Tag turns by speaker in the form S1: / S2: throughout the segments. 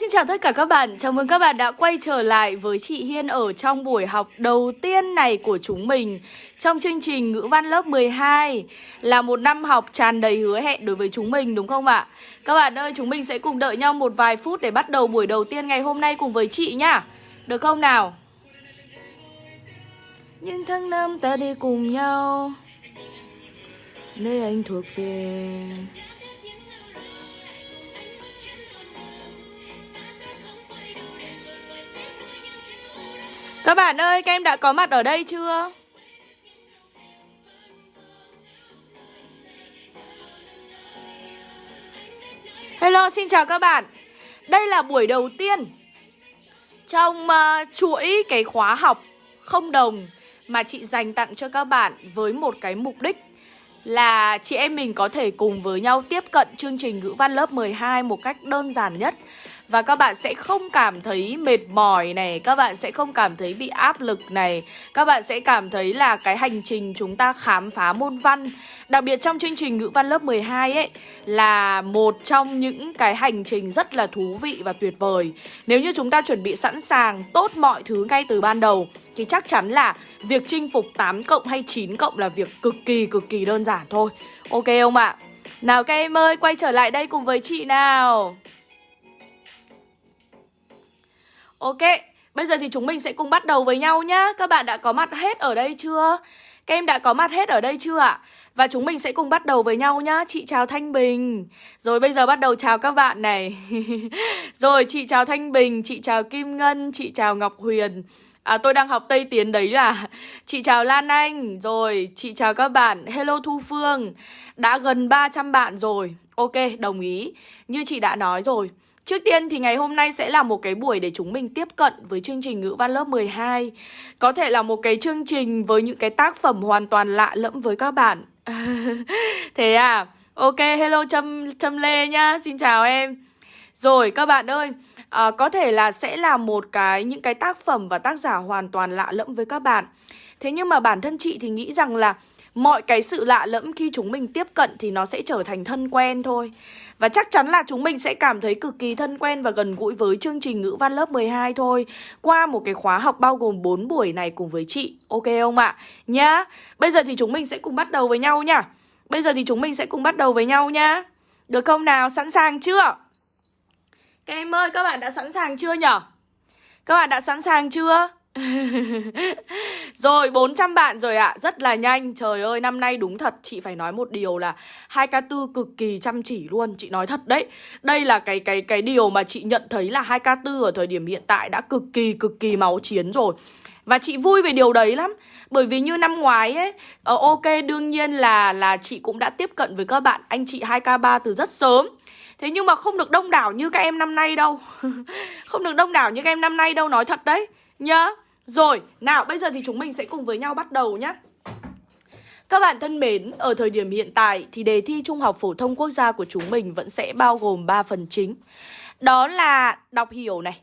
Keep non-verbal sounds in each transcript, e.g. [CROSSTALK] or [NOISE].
S1: xin chào tất cả các bạn. Chào mừng các bạn đã quay trở lại với chị Hiên ở trong buổi học đầu tiên này của chúng mình trong chương trình ngữ văn lớp 12 là một năm học tràn đầy hứa hẹn đối với chúng mình đúng không ạ? Các bạn ơi, chúng mình sẽ cùng đợi nhau một vài phút để bắt đầu buổi đầu tiên ngày hôm nay cùng với chị nhá. Được không nào? Những tháng năm ta đi cùng nhau Nơi anh thuộc về Các bạn ơi, các em đã có mặt ở đây chưa? Hello, xin chào các bạn Đây là buổi đầu tiên Trong uh, chuỗi cái khóa học không đồng Mà chị dành tặng cho các bạn với một cái mục đích Là chị em mình có thể cùng với nhau tiếp cận chương trình ngữ văn lớp 12 một cách đơn giản nhất và các bạn sẽ không cảm thấy mệt mỏi này Các bạn sẽ không cảm thấy bị áp lực này. Các bạn sẽ cảm thấy là cái hành trình chúng ta khám phá môn văn Đặc biệt trong chương trình ngữ văn lớp 12 ấy Là một trong những cái hành trình rất là thú vị và tuyệt vời. Nếu như chúng ta chuẩn bị sẵn sàng tốt mọi thứ ngay từ ban đầu Thì chắc chắn là việc chinh phục 8 cộng hay 9 cộng là việc cực kỳ cực kỳ đơn giản thôi. Ok không ạ? Nào các em ơi, quay trở lại đây cùng với chị nào. Ok, bây giờ thì chúng mình sẽ cùng bắt đầu với nhau nhá. Các bạn đã có mặt hết ở đây chưa? Các em đã có mặt hết ở đây chưa ạ? Và chúng mình sẽ cùng bắt đầu với nhau nhá. Chị chào Thanh Bình. Rồi bây giờ bắt đầu chào các bạn này. [LAUGHS] Rồi chị chào Thanh Bình Chị chào Kim Ngân Chị chào Ngọc Huyền. À tôi đang học Tây Tiến đấy là Chị chào Lan Anh. Rồi chị chào các bạn. Hello Thu Phương. Đã gần 300 bạn rồi. Ok đồng ý. Như chị đã nói rồi Trước tiên thì ngày hôm nay sẽ là một cái buổi để chúng mình tiếp cận với chương trình ngữ văn lớp 12 Có thể là một cái chương trình với những cái tác phẩm hoàn toàn lạ lẫm với các bạn. [LAUGHS] Thế à? Ok, hello Trâm, Trâm Lê nhá, xin chào em. Rồi các bạn ơi, à, có thể là sẽ là một cái những cái tác phẩm và tác giả hoàn toàn lạ lẫm với các bạn. Thế nhưng mà bản thân chị thì nghĩ rằng là mọi cái sự lạ lẫm khi chúng mình tiếp cận thì nó sẽ trở thành thân quen thôi và chắc chắn là chúng mình sẽ cảm thấy cực kỳ thân quen và gần gũi với chương trình ngữ văn lớp 12 thôi Qua một cái khóa học bao gồm 4 buổi này cùng với chị Ok không ạ? Nhá Bây giờ thì chúng mình sẽ cùng bắt đầu với nhau nhá Bây giờ thì chúng mình sẽ cùng bắt đầu với nhau nhá Được không nào? Sẵn sàng chưa? Các em ơi, các bạn đã sẵn sàng chưa nhở? Các bạn đã sẵn sàng chưa? [LAUGHS] rồi 400 bạn rồi ạ. À. Rất là nhanh. Trời ơi năm nay đúng thật. Chị phải nói một điều là hai k tư cực kỳ chăm chỉ luôn. Chị nói thật đấy. Đây là cái cái cái điều mà chị nhận thấy là hai k tư ở thời điểm hiện tại Đã cực kỳ cực kỳ máu chiến rồi. Và chị vui về điều đấy lắm. Bởi vì như năm ngoái ấy uh, Ok đương nhiên là là chị cũng đã tiếp cận với các bạn. Anh chị 2K3 từ rất sớm. Thế nhưng mà không được đông đảo như các em năm nay đâu. [LAUGHS] Không được đông đảo như các em năm nay đâu Nói thật đấy. Nhớ rồi, nào bây giờ thì chúng mình sẽ cùng với nhau bắt đầu nhé các bạn thân mến, ở thời điểm hiện tại thì đề thi Trung học phổ thông quốc gia của chúng mình vẫn sẽ bao gồm 3 phần chính. Đó là đọc hiểu này,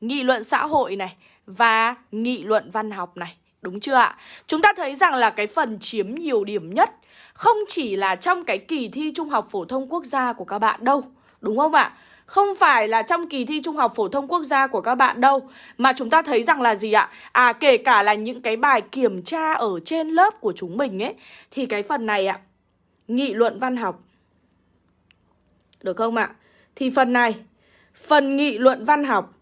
S1: nghị luận xã hội này và nghị luận văn học này. Đúng chưa ạ? Chúng ta thấy rằng là cái phần chiếm nhiều điểm nhất không chỉ là trong cái kỳ thi Trung học phổ thông quốc gia của các bạn đâu. Đúng không ạ? Không phải là trong kỳ thi Trung học phổ thông quốc gia của các bạn đâu, Mà chúng ta thấy rằng là gì ạ? À kể cả là những cái bài kiểm tra ở trên lớp của chúng mình ấy, Thì cái phần này ạ, Nghị luận văn học Được không ạ? Thì phần này, Phần nghị luận văn học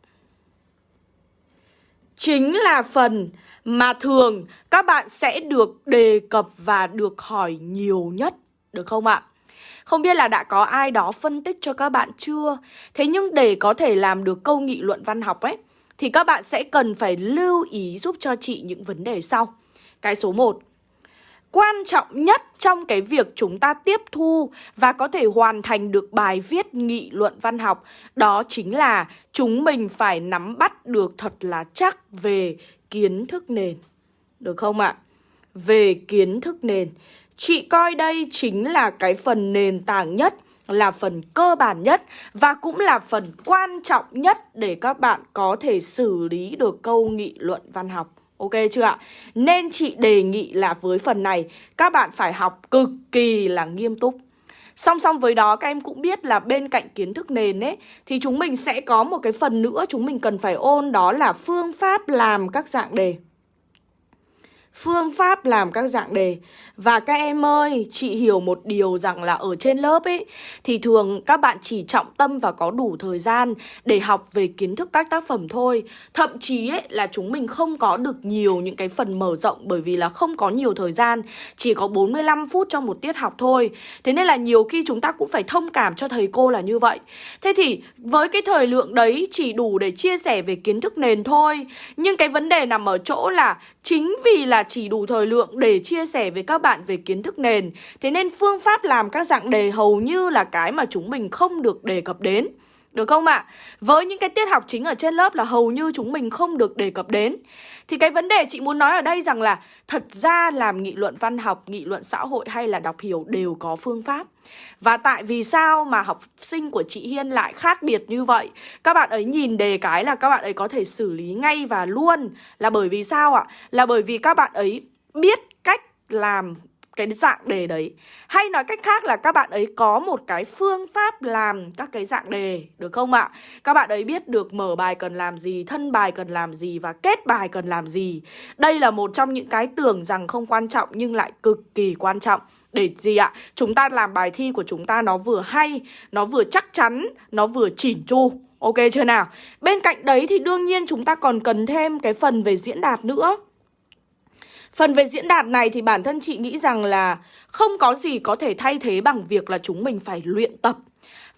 S1: Chính là phần mà thường các bạn sẽ được đề cập và được hỏi nhiều nhất, Được không ạ? Không biết là đã có ai đó phân tích cho các bạn chưa? Thế nhưng để có thể làm được câu nghị luận văn học ấy, Thì các bạn sẽ cần phải lưu ý giúp cho chị những vấn đề sau Cái số 1 Quan trọng nhất trong cái việc chúng ta tiếp thu và có thể hoàn thành được bài viết nghị luận văn học, Đó chính là chúng mình phải nắm bắt được thật là chắc về kiến thức nền Được không ạ? Về kiến thức nền Chị coi đây chính là cái phần nền tảng nhất, là phần cơ bản nhất và cũng là phần quan trọng nhất để các bạn có thể xử lý được câu nghị luận văn học. Ok chưa ạ? Nên chị đề nghị là với phần này, các bạn phải học cực kỳ là nghiêm túc. Song song với đó, các em cũng biết là bên cạnh kiến thức nền ấy, Thì chúng mình sẽ có một cái phần nữa chúng mình cần phải ôn, đó là phương pháp làm các dạng đề phương pháp làm các dạng đề. Và các em ơi, chị hiểu một điều rằng là ở trên lớp ấy Thì thường các bạn chỉ trọng tâm và có đủ thời gian để học về kiến thức các tác phẩm thôi. Thậm chí ấy là chúng mình không có được nhiều những cái phần mở rộng Bởi vì là không có nhiều thời gian Chỉ có 45 phút trong một tiết học thôi. Thế nên là nhiều khi chúng ta cũng phải thông cảm cho thầy cô là như vậy. Thế thì với cái thời lượng đấy chỉ đủ để chia sẻ về kiến thức nền thôi. Nhưng cái vấn đề nằm ở chỗ là chính vì là chỉ đủ thời lượng để chia sẻ với các bạn về kiến thức nền Thế nên phương pháp làm các dạng đề hầu như là cái mà chúng mình không được đề cập đến được không ạ? À? Với những cái tiết học chính ở trên lớp là hầu như chúng mình không được đề cập đến thì cái vấn đề chị muốn nói ở đây rằng là Thật ra làm nghị luận văn học, nghị luận xã hội hay là đọc hiểu đều có phương pháp. Và tại vì sao mà học sinh của chị Hiên lại khác biệt như vậy? Các bạn ấy nhìn đề cái là các bạn ấy có thể xử lý ngay và luôn. Là bởi vì sao ạ? Là bởi vì các bạn ấy biết cách làm cái dạng đề đấy Hay nói cách khác là các bạn ấy có một cái phương pháp làm các cái dạng đề Được không ạ? Các bạn ấy biết được mở bài cần làm gì, thân bài cần làm gì và kết bài cần làm gì Đây là một trong những cái tưởng rằng không quan trọng nhưng lại cực kỳ quan trọng để gì ạ? Chúng ta làm bài thi của chúng ta nó vừa hay, nó vừa chắc chắn, nó vừa chỉn chu Ok chưa nào? Bên cạnh đấy thì đương nhiên chúng ta còn cần thêm cái phần về diễn đạt nữa Phần về diễn đạt này thì bản thân chị nghĩ rằng là không có gì có thể thay thế bằng việc là chúng mình phải luyện tập.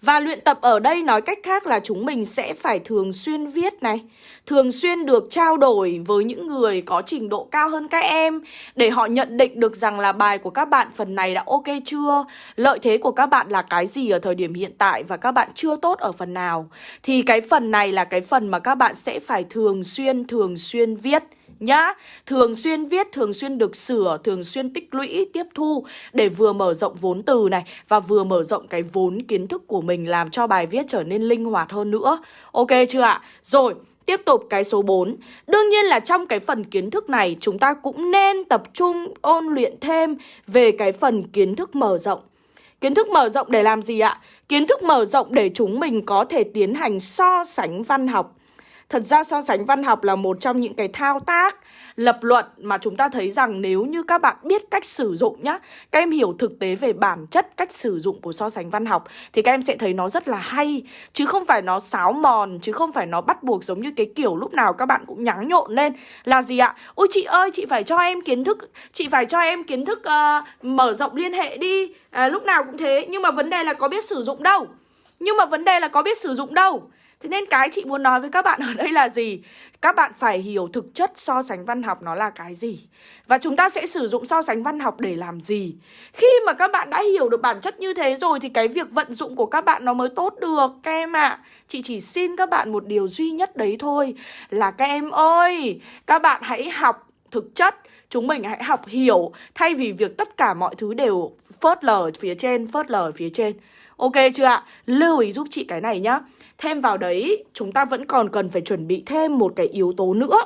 S1: Và luyện tập ở đây nói cách khác là chúng mình sẽ phải thường xuyên viết này, Thường xuyên được trao đổi với những người có trình độ cao hơn các em Để họ nhận định được rằng là bài của các bạn phần này đã ok chưa, Lợi thế của các bạn là cái gì ở thời điểm hiện tại và các bạn chưa tốt ở phần nào Thì cái phần này là cái phần mà các bạn sẽ phải thường xuyên thường xuyên viết nhá. Thường xuyên viết, thường xuyên được sửa, thường xuyên tích lũy, tiếp thu Để vừa mở rộng vốn từ này Và vừa mở rộng cái vốn kiến thức của mình Làm cho bài viết trở nên linh hoạt hơn nữa. Ok chưa ạ? Rồi Tiếp tục cái số 4 Đương nhiên là trong cái phần kiến thức này Chúng ta cũng nên tập trung ôn luyện thêm Về cái phần kiến thức mở rộng. Kiến thức mở rộng để làm gì ạ? Kiến thức mở rộng để chúng mình có thể tiến hành so sánh văn học. Thật ra so sánh văn học là một trong những cái thao tác lập luận mà chúng ta thấy rằng nếu như các bạn biết cách sử dụng nhá Các em hiểu thực tế về bản chất cách sử dụng của so sánh văn học Thì các em sẽ thấy nó rất là hay. Chứ không phải nó sáo mòn, chứ không phải nó bắt buộc giống như cái kiểu lúc nào các bạn cũng nhắng nhộn lên Là gì ạ? Ôi chị ơi, chị phải cho em kiến thức, chị phải cho em kiến thức uh, mở rộng liên hệ đi. À, Lúc nào cũng thế, nhưng mà vấn đề là có biết sử dụng đâu. Nhưng mà vấn đề là có biết sử dụng đâu. Thế nên cái chị muốn nói với các bạn ở đây là gì? Các bạn phải hiểu thực chất so sánh văn học nó là cái gì. Và chúng ta sẽ sử dụng so sánh văn học để làm gì? Khi mà các bạn đã hiểu được bản chất như thế rồi Thì cái việc vận dụng của các bạn nó mới tốt được Các em ạ. À, Chị chỉ xin các bạn một điều duy nhất đấy thôi Là các em ơi Các bạn hãy học thực chất. Chúng mình hãy học hiểu Thay vì việc tất cả mọi thứ đều phớt lờ phía trên Phớt lờ phía trên. Ok chưa ạ? Lưu ý giúp chị cái này nhá. Thêm vào đấy, chúng ta vẫn còn cần phải chuẩn bị thêm một cái yếu tố nữa.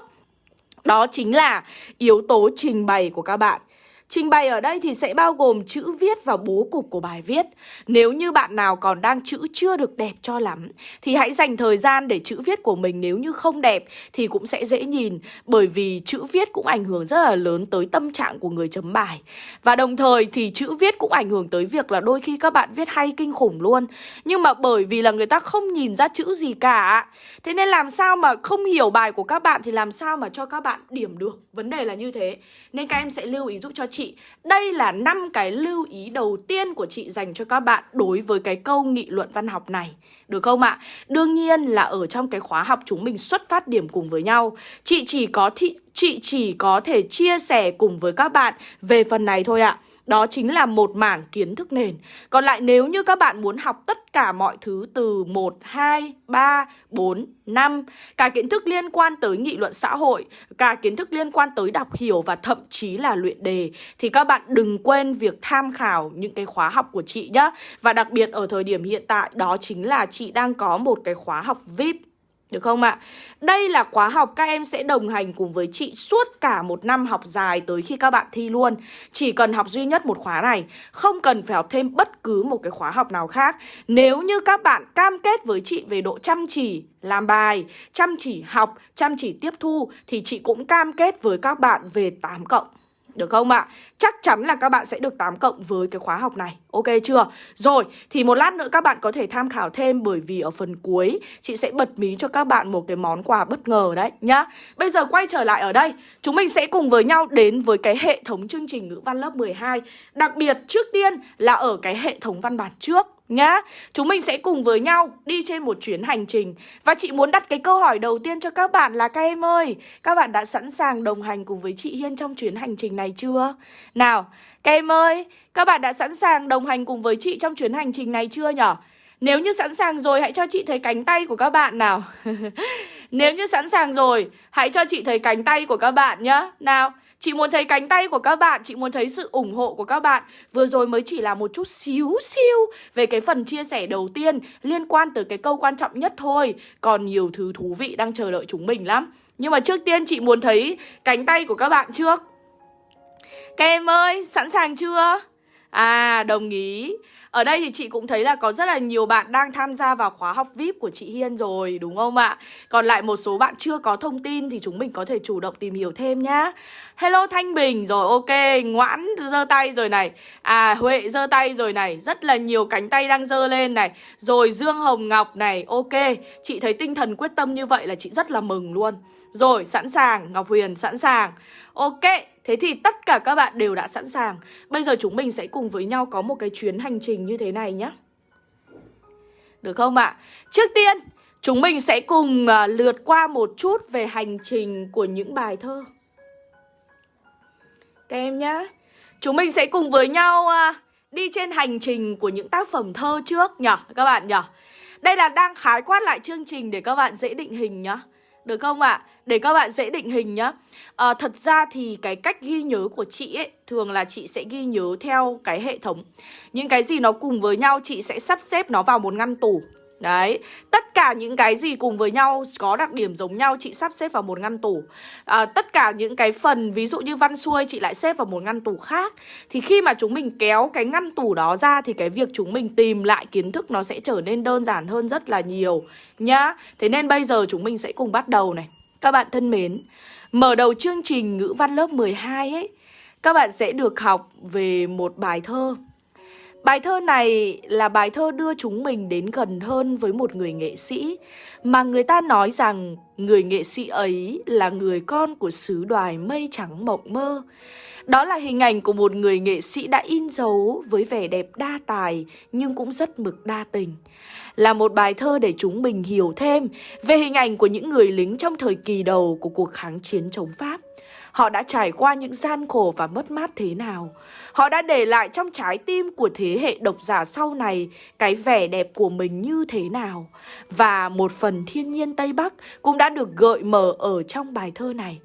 S1: Đó chính là yếu tố trình bày của các bạn. Trình bày ở đây thì sẽ bao gồm chữ viết và bố cục của bài viết. Nếu như bạn nào còn đang chữ chưa được đẹp cho lắm, thì hãy dành thời gian để chữ viết của mình nếu như không đẹp thì cũng sẽ dễ nhìn, bởi vì chữ viết cũng ảnh hưởng rất là lớn tới tâm trạng của người chấm bài. Và đồng thời thì chữ viết cũng ảnh hưởng tới việc là đôi khi các bạn viết hay kinh khủng luôn. Nhưng mà bởi vì là người ta không nhìn ra chữ gì cả. Thế nên làm sao mà không hiểu bài của các bạn thì làm sao mà cho các bạn điểm được. Vấn đề là như thế. Nên các em sẽ lưu ý giúp cho chị đây là năm cái lưu ý đầu tiên của chị dành cho các bạn đối với cái câu nghị luận văn học này. Được không ạ? Đương nhiên là ở trong cái khóa học chúng mình xuất phát điểm cùng với nhau. Chị chỉ có thị, chị chỉ có thể chia sẻ cùng với các bạn về phần này thôi ạ đó chính là một mảng kiến thức nền. Còn lại nếu như các bạn muốn học tất cả mọi thứ từ 1, 2, 3, 4, 5, cả kiến thức liên quan tới nghị luận xã hội, cả kiến thức liên quan tới đọc hiểu và thậm chí là luyện đề thì các bạn đừng quên việc tham khảo những cái khóa học của chị nhá. Và đặc biệt ở thời điểm hiện tại đó chính là chị đang có một cái khóa học VIP được không ạ? Đây là khóa học các em sẽ đồng hành cùng với chị suốt cả một năm học dài tới khi các bạn thi luôn Chỉ cần học duy nhất một khóa này Không cần phải học thêm bất cứ một cái khóa học nào khác Nếu như các bạn cam kết với chị về độ chăm chỉ làm bài, chăm chỉ học, chăm chỉ tiếp thu Thì chị cũng cam kết với các bạn về 8 cộng được không ạ? Chắc chắn là các bạn sẽ được 8 cộng với cái khóa học này Ok chưa? Rồi, thì một lát nữa các bạn có thể tham khảo thêm Bởi vì ở phần cuối Chị sẽ bật mí cho các bạn một cái món quà bất ngờ đấy nhá Bây giờ quay trở lại ở đây Chúng mình sẽ cùng với nhau đến với cái hệ thống chương trình ngữ văn lớp 12 Đặc biệt trước tiên là ở cái hệ thống văn bản trước nhá. Chúng mình sẽ cùng với nhau đi trên một chuyến hành trình Và chị muốn đặt cái câu hỏi đầu tiên cho các bạn là các em ơi Các bạn đã sẵn sàng đồng hành cùng với chị Hiên trong chuyến hành trình này chưa? Nào, các em ơi, các bạn đã sẵn sàng đồng hành cùng với chị trong chuyến hành trình này chưa nhở? Nếu như sẵn sàng rồi hãy cho chị thấy cánh tay của các bạn nào. [LAUGHS] Nếu như sẵn sàng rồi hãy cho chị thấy cánh tay của các bạn nhá. Nào Chị muốn thấy cánh tay của các bạn Chị muốn thấy sự ủng hộ của các bạn. Vừa rồi mới chỉ là một chút xíu xíu Về cái phần chia sẻ đầu tiên Liên quan tới cái câu quan trọng nhất thôi. Còn nhiều thứ thú vị đang chờ đợi chúng mình lắm. Nhưng mà trước tiên chị muốn thấy cánh tay của các bạn trước. Các em ơi, sẵn sàng chưa? À, đồng ý ở đây thì chị cũng thấy là có rất là nhiều bạn đang tham gia vào khóa học VIP của chị Hiên rồi đúng không ạ? Còn lại một số bạn chưa có thông tin thì chúng mình có thể chủ động tìm hiểu thêm nhá. Hello Thanh Bình rồi ok, Ngoãn giơ tay rồi này. À Huệ giơ tay rồi này, rất là nhiều cánh tay đang giơ lên này. Rồi Dương Hồng Ngọc này, ok. Chị thấy tinh thần quyết tâm như vậy là chị rất là mừng luôn. Rồi, sẵn sàng, Ngọc Huyền sẵn sàng. Ok, thế thì tất cả các bạn đều đã sẵn sàng. Bây giờ chúng mình sẽ cùng với nhau có một cái chuyến hành trình như thế này nhé. Được không ạ? Trước tiên, chúng mình sẽ cùng à, lượt qua một chút về hành trình của những bài thơ. Các em nhé. Chúng mình sẽ cùng với nhau à, đi trên hành trình của những tác phẩm thơ trước nhở, các bạn nhở. Đây là đang khái quát lại chương trình để các bạn dễ định hình nhá. Được không ạ? À? Để các bạn dễ định hình nhá à, Thật ra thì cái cách ghi nhớ của chị ấy Thường là chị sẽ ghi nhớ theo cái hệ thống Những cái gì nó cùng với nhau chị sẽ sắp xếp nó vào một ngăn tủ Đấy, tất cả những cái gì cùng với nhau có đặc điểm giống nhau chị sắp xếp vào một ngăn tủ. À, Tất cả những cái phần ví dụ như văn xuôi chị lại xếp vào một ngăn tủ khác. Thì khi mà chúng mình kéo cái ngăn tủ đó ra thì cái việc chúng mình tìm lại kiến thức nó sẽ trở nên đơn giản hơn rất là nhiều nhá. Thế nên bây giờ chúng mình sẽ cùng bắt đầu này. Các bạn thân mến, mở đầu chương trình ngữ văn lớp 12 ấy Các bạn sẽ được học về một bài thơ. Bài thơ này là bài thơ đưa chúng mình đến gần hơn với một người nghệ sĩ, mà người ta nói rằng người nghệ sĩ ấy là người con của xứ đoài mây trắng mộng mơ. Đó là hình ảnh của một người nghệ sĩ đã in dấu với vẻ đẹp đa tài nhưng cũng rất mực đa tình. Là một bài thơ để chúng mình hiểu thêm về hình ảnh của những người lính trong thời kỳ đầu của cuộc kháng chiến chống Pháp. Họ đã trải qua những gian khổ và mất mát thế nào? Họ đã để lại trong trái tim của thế hệ độc giả sau này Cái vẻ đẹp của mình như thế nào? Và một phần thiên nhiên Tây Bắc cũng đã được gợi mở ở trong bài thơ này.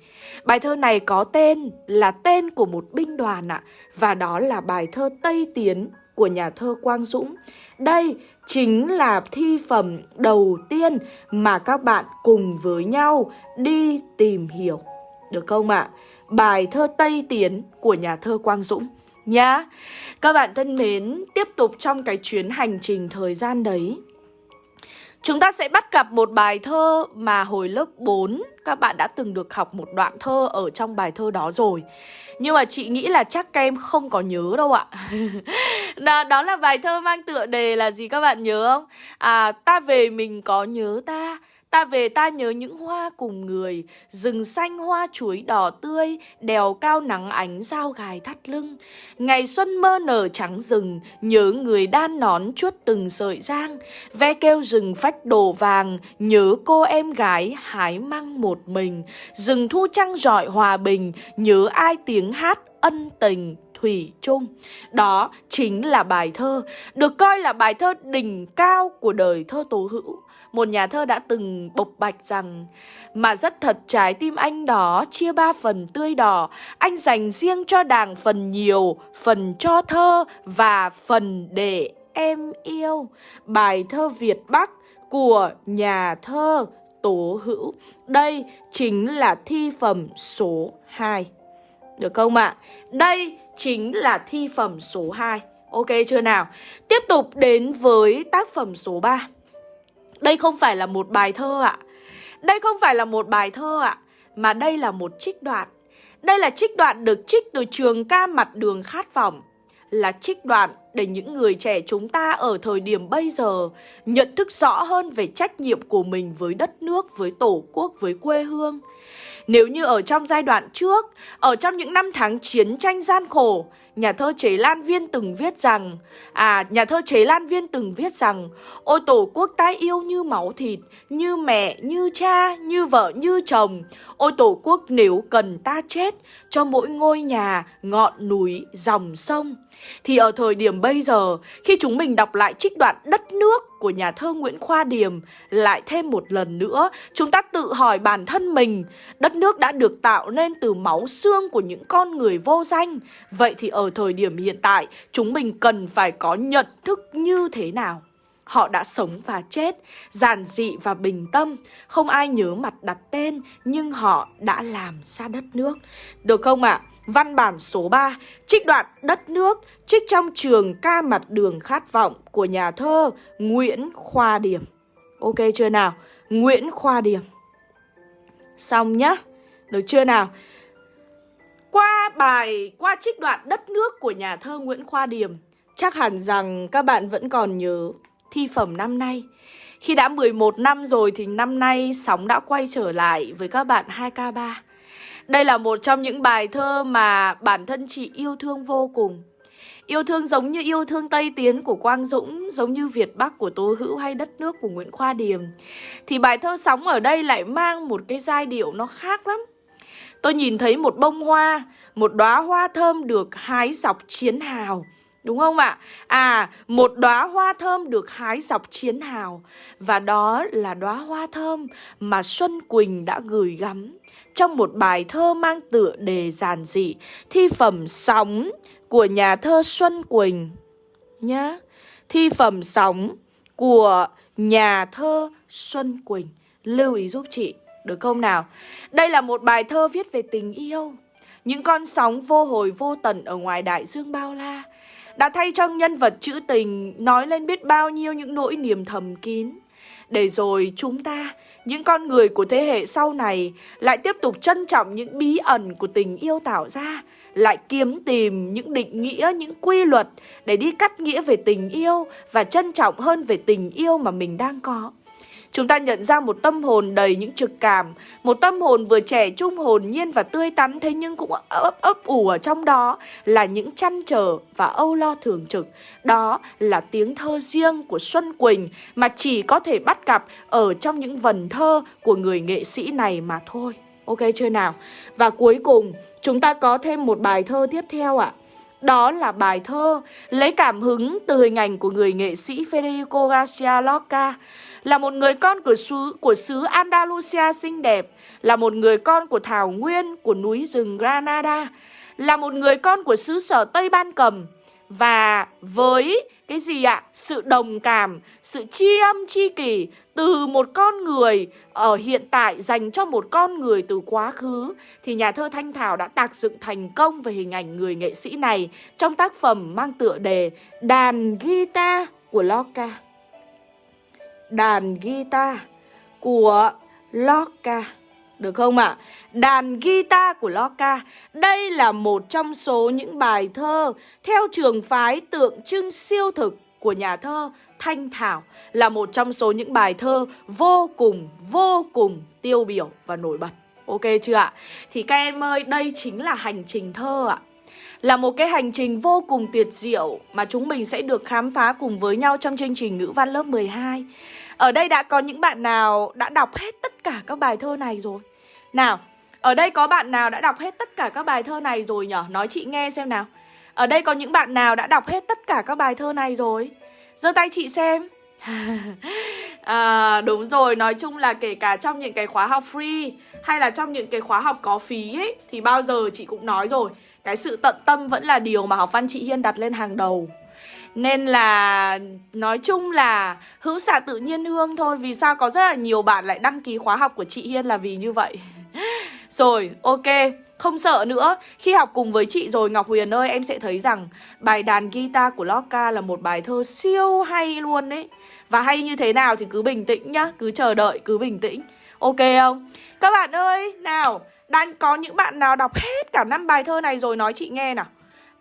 S1: Bài thơ này có tên là tên của một binh đoàn ạ, Và đó là bài thơ Tây Tiến của nhà thơ Quang Dũng. Đây chính là thi phẩm đầu tiên mà các bạn cùng với nhau đi tìm hiểu được không ạ? À? Bài thơ Tây Tiến của nhà thơ Quang Dũng nhá. Các bạn thân mến, tiếp tục trong cái chuyến hành trình thời gian đấy. Chúng ta sẽ bắt gặp một bài thơ mà hồi lớp 4 các bạn đã từng được học một đoạn thơ ở trong bài thơ đó rồi. Nhưng mà chị nghĩ là chắc các em không có nhớ đâu ạ. [LAUGHS] đó, đó là bài thơ mang tựa đề là gì các bạn nhớ không? À, ta về mình có nhớ ta, Ta về ta nhớ những hoa cùng người, rừng xanh hoa chuối đỏ tươi, đèo cao nắng ánh dao gài thắt lưng. Ngày xuân mơ nở trắng rừng, nhớ người đan nón chuốt từng sợi giang. Ve kêu rừng phách đồ vàng, nhớ cô em gái hái măng một mình. Rừng thu trăng rọi hòa bình, nhớ ai tiếng hát ân tình thủy chung. Đó chính là bài thơ, được coi là bài thơ đỉnh cao của đời thơ tố hữu một nhà thơ đã từng bộc bạch rằng Mà rất thật trái tim anh đó chia ba phần tươi đỏ Anh dành riêng cho đảng phần nhiều, phần cho thơ và phần để em yêu Bài thơ Việt Bắc của nhà thơ Tố Hữu. Đây chính là thi phẩm số 2. Được không ạ? À? Đây chính là thi phẩm số 2. Ok chưa nào? Tiếp tục đến với tác phẩm số 3. Đây không phải là một bài thơ ạ. À. Đây không phải là một bài thơ ạ, à, mà đây là một trích đoạn. Đây là trích đoạn được trích từ trường ca mặt đường khát vọng. Là trích đoạn để những người trẻ chúng ta ở thời điểm bây giờ nhận thức rõ hơn về trách nhiệm của mình với đất nước, với tổ quốc, với quê hương. Nếu như ở trong giai đoạn trước, ở trong những năm tháng chiến tranh gian khổ, nhà thơ Chế Lan Viên từng viết rằng À, nhà thơ Chế Lan Viên từng viết rằng Ôi tổ quốc ta yêu như máu thịt Như mẹ, như cha, như vợ, như chồng. Ôi tổ quốc nếu cần ta chết Cho mỗi ngôi nhà, ngọn núi, dòng sông thì ở thời điểm bây giờ, khi chúng mình đọc lại trích đoạn Đất nước của nhà thơ Nguyễn Khoa Điềm lại thêm một lần nữa, chúng ta tự hỏi bản thân mình, đất nước đã được tạo nên từ máu xương của những con người vô danh. Vậy thì ở thời điểm hiện tại, chúng mình cần phải có nhận thức như thế nào? Họ đã sống và chết, giản dị và bình tâm, không ai nhớ mặt đặt tên, nhưng họ đã làm ra đất nước. Được không ạ? À? Văn bản số 3, trích đoạn Đất nước, trích trong trường ca mặt đường khát vọng của nhà thơ Nguyễn Khoa Điểm. Ok chưa nào? Nguyễn Khoa Điểm. Xong nhá. Được chưa nào? Qua bài, qua trích đoạn Đất nước của nhà thơ Nguyễn Khoa Điểm, chắc hẳn rằng các bạn vẫn còn nhớ thi phẩm năm nay. Khi đã 11 năm rồi thì năm nay sóng đã quay trở lại với các bạn 2K3. Đây là một trong những bài thơ mà bản thân chị yêu thương vô cùng. Yêu thương giống như yêu thương Tây Tiến của Quang Dũng, giống như Việt Bắc của Tô Hữu hay đất nước của Nguyễn Khoa Điềm. Thì bài thơ sóng ở đây lại mang một cái giai điệu nó khác lắm. Tôi nhìn thấy một bông hoa, một đóa hoa thơm được hái dọc chiến hào. Đúng không ạ? À, một đóa hoa thơm được hái dọc chiến hào và đó là đóa hoa thơm mà Xuân Quỳnh đã gửi gắm trong một bài thơ mang tựa đề giản dị thi phẩm sóng của nhà thơ Xuân Quỳnh nhá. Thi phẩm sóng của nhà thơ Xuân Quỳnh. Lưu ý giúp chị, được không nào? Đây là một bài thơ viết về tình yêu. Những con sóng vô hồi vô tận ở ngoài đại dương bao la đã thay cho nhân vật trữ tình nói lên biết bao nhiêu những nỗi niềm thầm kín. Để rồi chúng ta, những con người của thế hệ sau này lại tiếp tục trân trọng những bí ẩn của tình yêu tạo ra, lại kiếm tìm những định nghĩa, những quy luật để đi cắt nghĩa về tình yêu và trân trọng hơn về tình yêu mà mình đang có. Chúng ta nhận ra một tâm hồn đầy những trực cảm Một tâm hồn vừa trẻ trung, hồn nhiên và tươi tắn, Thế nhưng cũng ấp ấp ủ ở trong đó Là những chăn trở và âu lo thường trực Đó là tiếng thơ riêng của Xuân Quỳnh Mà chỉ có thể bắt gặp ở trong những vần thơ của người nghệ sĩ này mà thôi Ok chưa nào? Và cuối cùng, chúng ta có thêm một bài thơ tiếp theo ạ à. Đó là bài thơ lấy cảm hứng từ hình ảnh của người nghệ sĩ Federico Garcia Lorca là một người con của xứ, của xứ Andalusia xinh đẹp, là một người con của thảo nguyên, của núi rừng Granada, là một người con của xứ sở Tây Ban Cầm. Và với cái gì ạ? Sự đồng cảm, sự tri âm tri kỷ từ một con người ở hiện tại dành cho một con người từ quá khứ thì nhà thơ Thanh Thảo đã tạc dựng thành công về hình ảnh người nghệ sĩ này trong tác phẩm mang tựa đề Đàn Guitar của Lorca đàn guitar của Lorca. Được không ạ? À? Đàn guitar của Lorca Đây là một trong số những bài thơ Theo trường phái tượng trưng siêu thực của nhà thơ Thanh Thảo Là một trong số những bài thơ vô cùng, vô cùng tiêu biểu và nổi bật Ok chưa ạ? Thì các em ơi, đây chính là hành trình thơ ạ là một cái hành trình vô cùng tuyệt diệu mà chúng mình sẽ được khám phá cùng với nhau trong chương trình ngữ văn lớp 12. Ở đây đã có những bạn nào đã đọc hết tất cả các bài thơ này rồi? Nào, ở đây có bạn nào đã đọc hết tất cả các bài thơ này rồi nhở? Nói chị nghe xem nào. Ở đây có những bạn nào đã đọc hết tất cả các bài thơ này rồi? giơ tay chị xem. [LAUGHS] à, đúng rồi, nói chung là kể cả trong những cái khóa học free hay là trong những cái khóa học có phí ấy thì bao giờ chị cũng nói rồi, cái sự tận tâm vẫn là điều mà học văn chị Hiên đặt lên hàng đầu. Nên là nói chung là hữu xạ tự nhiên hương thôi. Vì sao có rất là nhiều bạn lại đăng ký khóa học của chị Hiên là vì như vậy? [LAUGHS] Rồi, ok. Không sợ nữa. Khi học cùng với chị rồi Ngọc Huyền ơi Em sẽ thấy rằng bài đàn guitar của Loka là một bài thơ siêu hay luôn đấy Và hay như thế nào thì cứ bình tĩnh nhá. Cứ chờ đợi, cứ bình tĩnh. Ok không? Các bạn ơi, nào Đang có những bạn nào đọc hết cả năm bài thơ này rồi nói chị nghe nào.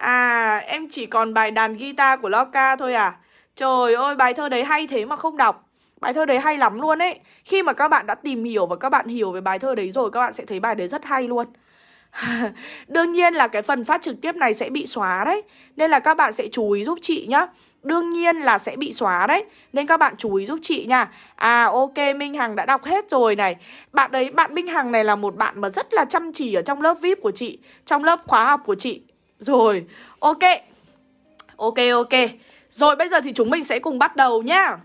S1: À, em chỉ còn bài đàn guitar của Loca thôi à? Trời ơi, bài thơ đấy hay thế mà không đọc. Bài thơ đấy hay lắm luôn ấy. Khi mà các bạn đã tìm hiểu và các bạn hiểu về bài thơ đấy rồi Các bạn sẽ thấy bài đấy rất hay luôn. [LAUGHS] Đương nhiên là cái phần phát trực tiếp này sẽ bị xóa đấy. Nên là các bạn sẽ chú ý giúp chị nhá. Đương nhiên là sẽ bị xóa đấy. Nên các bạn chú ý giúp chị nha. À ok Minh Hằng đã đọc hết rồi này. Bạn đấy, bạn Minh Hằng này là một bạn mà rất là chăm chỉ ở trong lớp VIP của chị Trong lớp khóa học của chị. Rồi ok Ok ok Rồi bây giờ thì chúng mình sẽ cùng bắt đầu nhá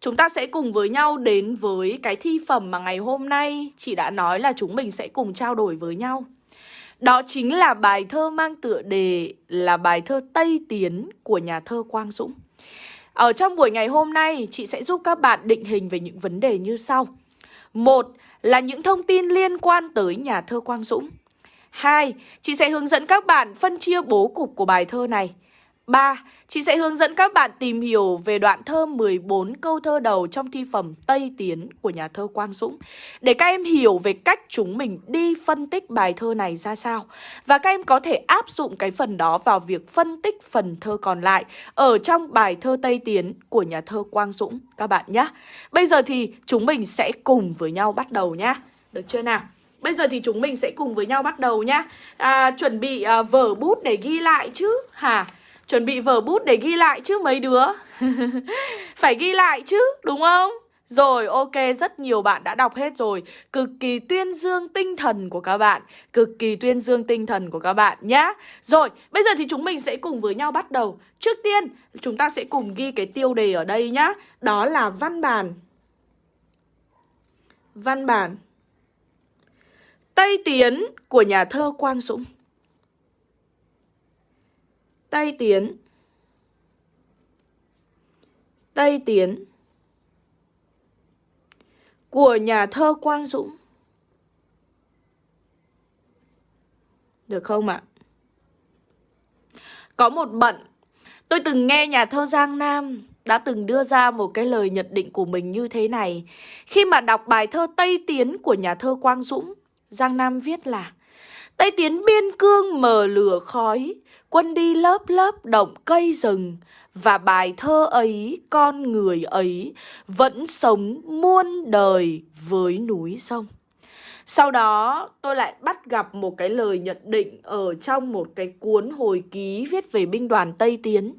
S1: Chúng ta sẽ cùng với nhau đến với cái thi phẩm mà ngày hôm nay Chị đã nói là chúng mình sẽ cùng trao đổi với nhau đó chính là bài thơ mang tựa đề là bài thơ Tây Tiến của nhà thơ Quang Dũng. Ở trong buổi ngày hôm nay, chị sẽ giúp các bạn định hình về những vấn đề như sau. Một là những thông tin liên quan tới nhà thơ Quang Dũng. Hai, chị sẽ hướng dẫn các bạn phân chia bố cục của bài thơ này. 3. Chị sẽ hướng dẫn các bạn tìm hiểu về đoạn thơ 14 câu thơ đầu trong thi phẩm Tây Tiến của nhà thơ Quang Dũng để các em hiểu về cách chúng mình đi phân tích bài thơ này ra sao và các em có thể áp dụng cái phần đó vào việc phân tích phần thơ còn lại ở trong bài thơ Tây Tiến của nhà thơ Quang Dũng các bạn nhé. Bây giờ thì chúng mình sẽ cùng với nhau bắt đầu nhá. Được chưa nào? Bây giờ thì chúng mình sẽ cùng với nhau bắt đầu nhá. À, chuẩn bị à, vở bút để ghi lại chứ? Hả? Chuẩn bị vở bút để ghi lại chứ mấy đứa? [LAUGHS] Phải ghi lại chứ đúng không? Rồi ok rất nhiều bạn đã đọc hết rồi. Cực kỳ tuyên dương tinh thần của các bạn. Cực kỳ tuyên dương tinh thần của các bạn nhá. Rồi bây giờ thì chúng mình sẽ cùng với nhau bắt đầu. Trước tiên chúng ta sẽ cùng ghi cái tiêu đề ở đây nhá. Đó là văn bản. Văn bản. Tây Tiến của nhà thơ Quang Dũng. Tây Tiến. Tây Tiến. Của nhà thơ Quang Dũng. Được không ạ? Có một bận. Tôi từng nghe nhà thơ Giang Nam đã từng đưa ra một cái lời nhận định của mình như thế này. Khi mà đọc bài thơ Tây Tiến của nhà thơ Quang Dũng, Giang Nam viết là Tây Tiến biên cương mờ lửa khói, quân đi lớp lớp động cây rừng, và bài thơ ấy, con người ấy, vẫn sống muôn đời với núi sông. Sau đó tôi lại bắt gặp một cái lời nhận định ở trong một cái cuốn hồi ký viết về binh đoàn Tây Tiến.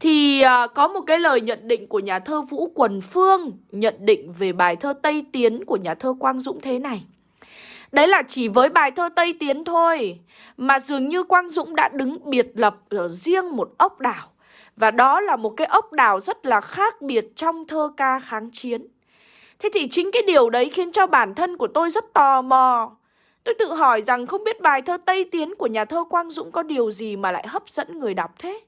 S1: Thì à, có một cái lời nhận định của nhà thơ Vũ Quần Phương nhận định về bài thơ Tây Tiến của nhà thơ Quang Dũng thế này. Đấy là chỉ với bài thơ Tây Tiến thôi, Mà dường như Quang Dũng đã đứng biệt lập ở riêng một ốc đảo. Và đó là một cái ốc đảo rất là khác biệt trong thơ ca kháng chiến. Thế thì chính cái điều đấy khiến cho bản thân của tôi rất tò mò. Tôi tự hỏi rằng không biết bài thơ Tây Tiến của nhà thơ Quang Dũng có điều gì mà lại hấp dẫn người đọc thế.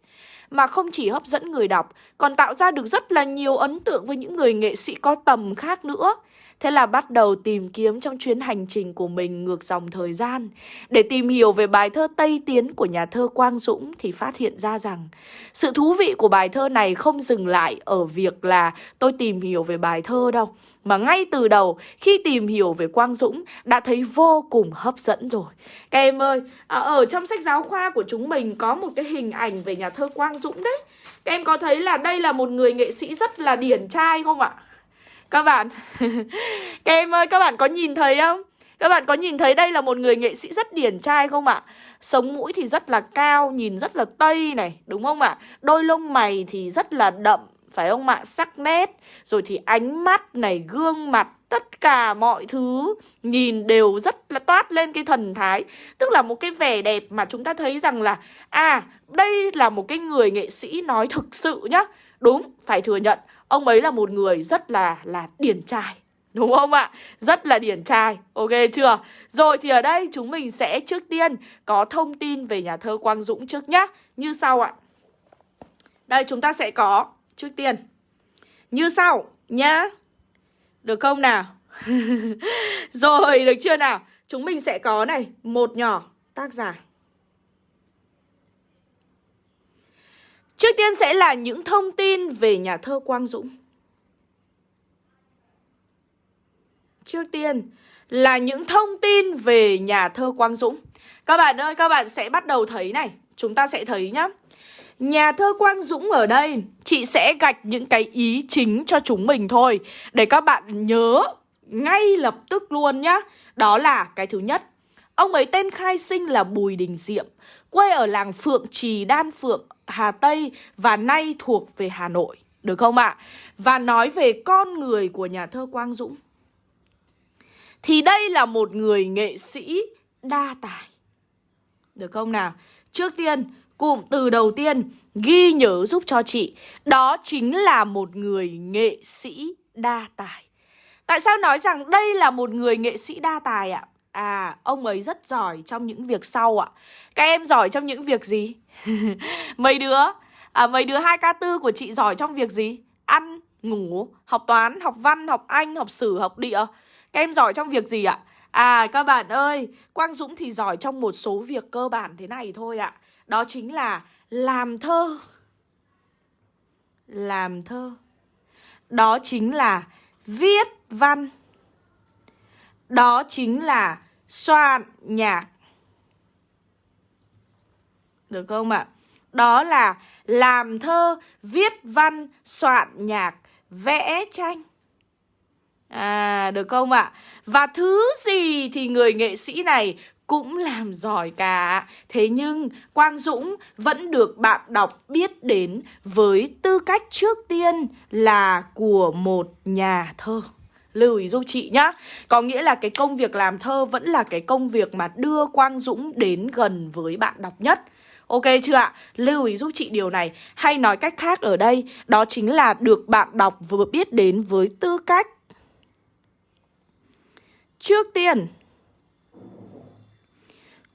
S1: Mà không chỉ hấp dẫn người đọc, Còn tạo ra được rất là nhiều ấn tượng với những người nghệ sĩ có tầm khác nữa. Thế là bắt đầu tìm kiếm trong chuyến hành trình của mình ngược dòng thời gian. Để tìm hiểu về bài thơ Tây Tiến của nhà thơ Quang Dũng thì phát hiện ra rằng sự thú vị của bài thơ này không dừng lại ở việc là tôi tìm hiểu về bài thơ đâu. Mà ngay từ đầu khi tìm hiểu về Quang Dũng đã thấy vô cùng hấp dẫn rồi. Các em ơi, à, ở trong sách giáo khoa của chúng mình có một cái hình ảnh về nhà thơ Quang Dũng đấy. Các em có thấy là đây là một người nghệ sĩ rất là điển trai không ạ? Các bạn, [LAUGHS] Các em ơi, các bạn có nhìn thấy không? Các bạn có nhìn thấy đây là một người nghệ sĩ rất điển trai không ạ? Sống mũi thì rất là cao, Nhìn rất là tây này, Đúng không ạ? Đôi lông mày thì rất là đậm, Phải không ạ? Sắc nét, Rồi thì ánh mắt này, Gương mặt, Tất cả mọi thứ Nhìn đều rất là toát lên cái thần thái. Tức là một cái vẻ đẹp mà chúng ta thấy rằng là À đây là một cái người nghệ sĩ nói thực sự nhá. Đúng, phải thừa nhận. Ông ấy là một người rất là là điển trai Đúng không ạ? Rất là điển trai Ok chưa? Rồi thì ở đây chúng mình sẽ trước tiên Có thông tin về nhà thơ Quang Dũng trước nhá Như sau ạ Đây chúng ta sẽ có trước tiên như sau nhá. Được không nào? [LAUGHS] Rồi, được chưa nào? Chúng mình sẽ có này, một nhỏ tác giả. Trước tiên sẽ là những thông tin về nhà thơ Quang Dũng. Trước tiên là những thông tin về nhà thơ Quang Dũng. Các bạn ơi, các bạn sẽ bắt đầu thấy này, chúng ta sẽ thấy nhá. Nhà thơ Quang Dũng ở đây, chị sẽ gạch những cái ý chính cho chúng mình thôi để các bạn nhớ ngay lập tức luôn nhá. Đó là cái thứ nhất. Ông ấy tên khai sinh là Bùi Đình Diệm, quê ở làng Phượng Trì Đan Phượng, Hà Tây và nay thuộc về Hà Nội. Được không ạ? À? Và nói về con người của nhà thơ Quang Dũng. Thì đây là một người nghệ sĩ đa tài. Được không nào? Trước tiên, cụm từ đầu tiên ghi nhớ giúp cho chị Đó chính là một người nghệ sĩ đa tài Tại sao nói rằng đây là một người nghệ sĩ đa tài ạ? À, à ông ấy rất giỏi trong những việc sau ạ. Các em giỏi trong những việc gì? [LAUGHS] mấy đứa? À, Mấy đứa 2K4 của chị giỏi trong việc gì? Ăn, ngủ, học toán, học văn, học anh, học sử, học địa. Các em giỏi trong việc gì ạ? À các bạn ơi, Quang Dũng thì giỏi trong một số việc cơ bản thế này thôi ạ. Đó chính là làm thơ. Làm thơ. Đó chính là viết văn. Đó chính là soạn nhạc Được không ạ? Đó là làm thơ, viết văn, soạn nhạc, vẽ tranh À, được không ạ? Và thứ gì thì người nghệ sĩ này cũng làm giỏi cả. Thế nhưng Quang Dũng vẫn được bạn đọc biết đến với tư cách trước tiên là của một nhà thơ. Lưu ý giúp chị nhá Có nghĩa là cái công việc làm thơ vẫn là cái công việc mà đưa Quang Dũng đến gần với bạn đọc nhất Ok chưa ạ? Lưu ý giúp chị điều này Hay nói cách khác ở đây, Đó chính là được bạn đọc vừa biết đến với tư cách Trước tiên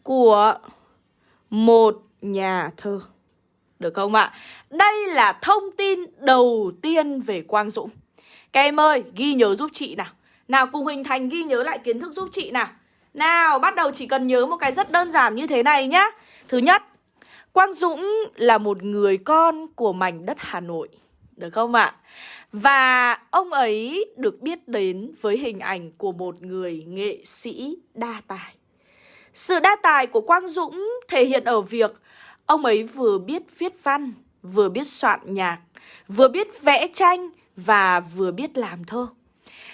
S1: của một nhà thơ. Được không ạ? Đây là thông tin đầu tiên về Quang Dũng. Các em ơi, ghi nhớ giúp chị nào. Nào cùng hình Thành ghi nhớ lại kiến thức giúp chị nào. Nào, bắt đầu chỉ cần nhớ một cái rất đơn giản như thế này nhá. Thứ nhất, Quang Dũng là một người con của mảnh đất Hà Nội. Được không ạ? Và ông ấy được biết đến với hình ảnh của một người nghệ sĩ đa tài. Sự đa tài của Quang Dũng thể hiện ở việc ông ấy vừa biết viết văn, vừa biết soạn nhạc, vừa biết vẽ tranh và vừa biết làm thơ.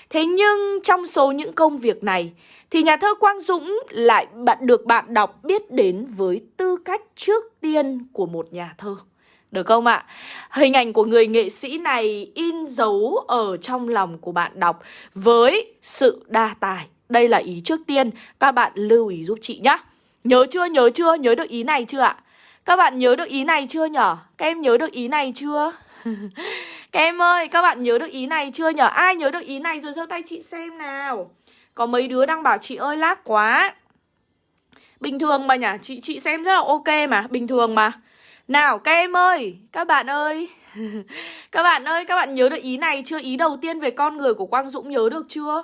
S1: Thế nhưng trong số những công việc này thì nhà thơ Quang Dũng lại bạn được bạn đọc biết đến với tư cách trước tiên của một nhà thơ. Được không ạ? Hình ảnh của người nghệ sĩ này in dấu ở trong lòng của bạn đọc với sự đa tài, đây là ý trước tiên, các bạn lưu ý giúp chị nhé. Nhớ chưa, nhớ chưa, nhớ được ý này chưa ạ? Các bạn nhớ được ý này chưa nhở? Các em nhớ được ý này chưa? [LAUGHS] các em ơi, các bạn nhớ được ý này chưa nhở? Ai nhớ được ý này rồi giơ tay chị xem nào. Có mấy đứa đang bảo chị ơi lác quá. Bình thường mà nhỉ, chị chị xem rất là ok mà, bình thường mà. Nào các em ơi, các bạn ơi [LAUGHS] Các bạn ơi, các bạn nhớ được ý này chưa? Ý đầu tiên về con người của Quang Dũng nhớ được chưa?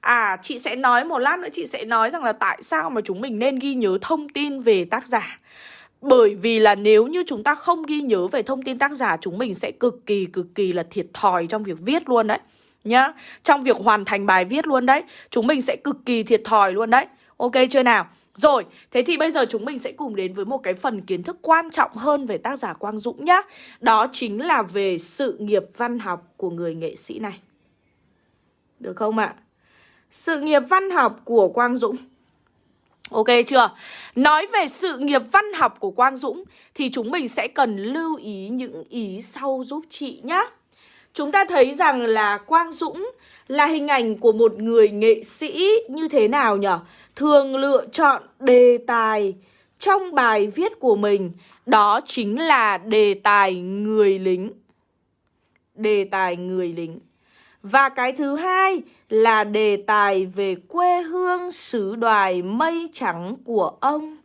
S1: À, chị sẽ nói một lát nữa chị sẽ nói rằng là tại sao mà chúng mình nên ghi nhớ thông tin về tác giả. Bởi vì là nếu như chúng ta không ghi nhớ về thông tin tác giả chúng mình sẽ cực kỳ cực kỳ là thiệt thòi trong việc viết luôn đấy. Nhá, trong việc hoàn thành bài viết luôn đấy. Chúng mình sẽ cực kỳ thiệt thòi luôn đấy. Ok chưa nào? Rồi, thế thì bây giờ chúng mình sẽ cùng đến với một cái phần kiến thức quan trọng hơn về tác giả Quang Dũng nhá. Đó chính là về sự nghiệp văn học của người nghệ sĩ này. Được không ạ? Sự nghiệp văn học của Quang Dũng Ok chưa? Nói về sự nghiệp văn học của Quang Dũng thì chúng mình sẽ cần lưu ý những ý sau giúp chị nhá. Chúng ta thấy rằng là Quang Dũng là hình ảnh của một người nghệ sĩ như thế nào nhỉ? Thường lựa chọn đề tài trong bài viết của mình đó chính là đề tài người lính. Đề tài người lính. Và cái thứ hai là đề tài về quê hương xứ đoài mây trắng của ông.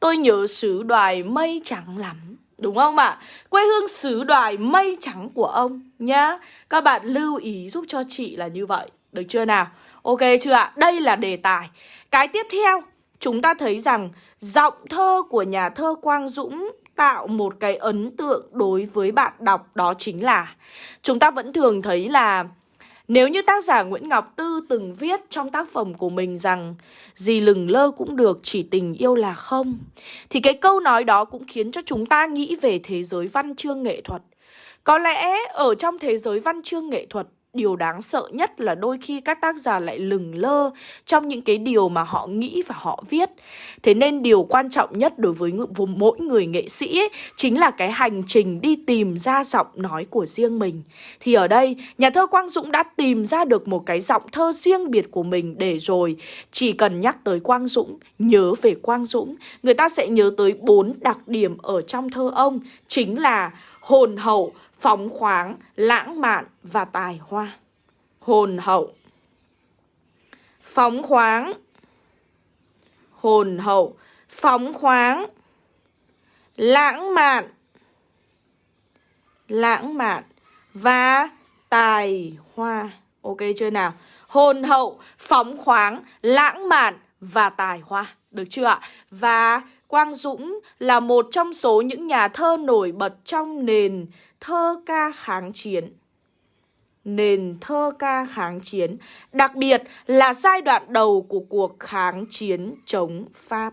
S1: Tôi nhớ xứ đoài mây trắng lắm. Đúng không ạ? À? Quê hương xứ đoài mây trắng của ông nhá. Các bạn lưu ý giúp cho chị là như vậy. Được chưa nào? Ok chưa ạ? À? Đây là đề tài. Cái tiếp theo, chúng ta thấy rằng giọng thơ của nhà thơ Quang Dũng tạo một cái ấn tượng đối với bạn đọc đó chính là chúng ta vẫn thường thấy là nếu như tác giả Nguyễn Ngọc Tư từng viết trong tác phẩm của mình rằng gì lừng lơ cũng được, chỉ tình yêu là không Thì cái câu nói đó cũng khiến cho chúng ta nghĩ về thế giới văn chương nghệ thuật. Có lẽ ở trong thế giới văn chương nghệ thuật điều đáng sợ nhất là đôi khi các tác giả lại lừng lơ trong những cái điều mà họ nghĩ và họ viết. Thế nên điều quan trọng nhất đối với mỗi người nghệ sĩ ấy, chính là cái hành trình đi tìm ra giọng nói của riêng mình. Thì ở đây, nhà thơ Quang Dũng đã tìm ra được một cái giọng thơ riêng biệt của mình để rồi chỉ cần nhắc tới Quang Dũng, nhớ về Quang Dũng, người ta sẽ nhớ tới bốn đặc điểm ở trong thơ ông chính là hồn hậu, phóng khoáng, lãng mạn và tài hoa. Hồn hậu. Phóng khoáng. Hồn hậu. Phóng khoáng. Lãng mạn. Lãng mạn Và tài hoa. Ok chưa nào? Hồn hậu, phóng khoáng, lãng mạn và tài hoa. Được chưa ạ? Và Quang Dũng là một trong số những nhà thơ nổi bật trong nền thơ ca kháng chiến. Nền thơ ca kháng chiến, đặc biệt là giai đoạn đầu của cuộc kháng chiến chống Pháp.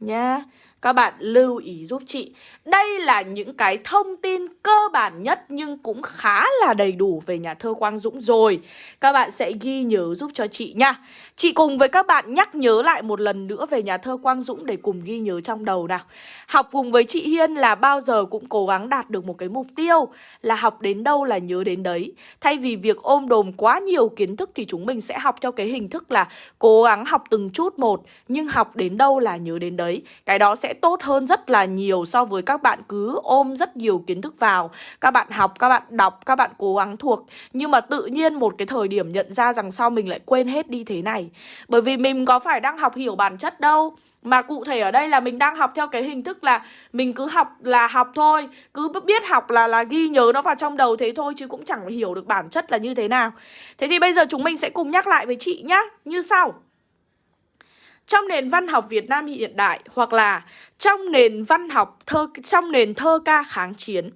S1: Nhá. Các bạn lưu ý giúp chị. Đây là những cái thông tin cơ bản nhất Nhưng cũng khá là đầy đủ về nhà thơ Quang Dũng rồi. Các bạn sẽ ghi nhớ giúp cho chị nha. Chị cùng với các bạn nhắc nhớ lại một lần nữa về nhà thơ Quang Dũng Để cùng ghi nhớ trong đầu nào. Học cùng với chị Hiên là bao giờ cũng cố gắng đạt được một cái mục tiêu. Là học đến đâu là nhớ đến đấy. Thay vì việc ôm đồm quá nhiều kiến thức Thì chúng mình sẽ học theo cái hình thức là Cố gắng học từng chút một. Nhưng học đến đâu là nhớ đến đấy. Cái đó sẽ tốt hơn rất là nhiều so với các bạn cứ ôm rất nhiều kiến thức vào. Các bạn học, các bạn đọc, các bạn cố gắng thuộc. Nhưng mà tự nhiên một cái thời điểm nhận ra rằng sau mình lại quên hết đi thế này. Bởi vì mình có phải đang học hiểu bản chất đâu. Mà cụ thể ở đây là mình đang học theo cái hình thức là mình cứ học là học thôi. Cứ biết học là là ghi nhớ nó vào trong đầu thế thôi Chứ cũng chẳng hiểu được bản chất là như thế nào. Thế thì bây giờ chúng mình sẽ cùng nhắc lại với chị nhá. Như sau trong nền văn học Việt Nam hiện đại hoặc là trong nền văn học thơ trong nền thơ ca kháng chiến.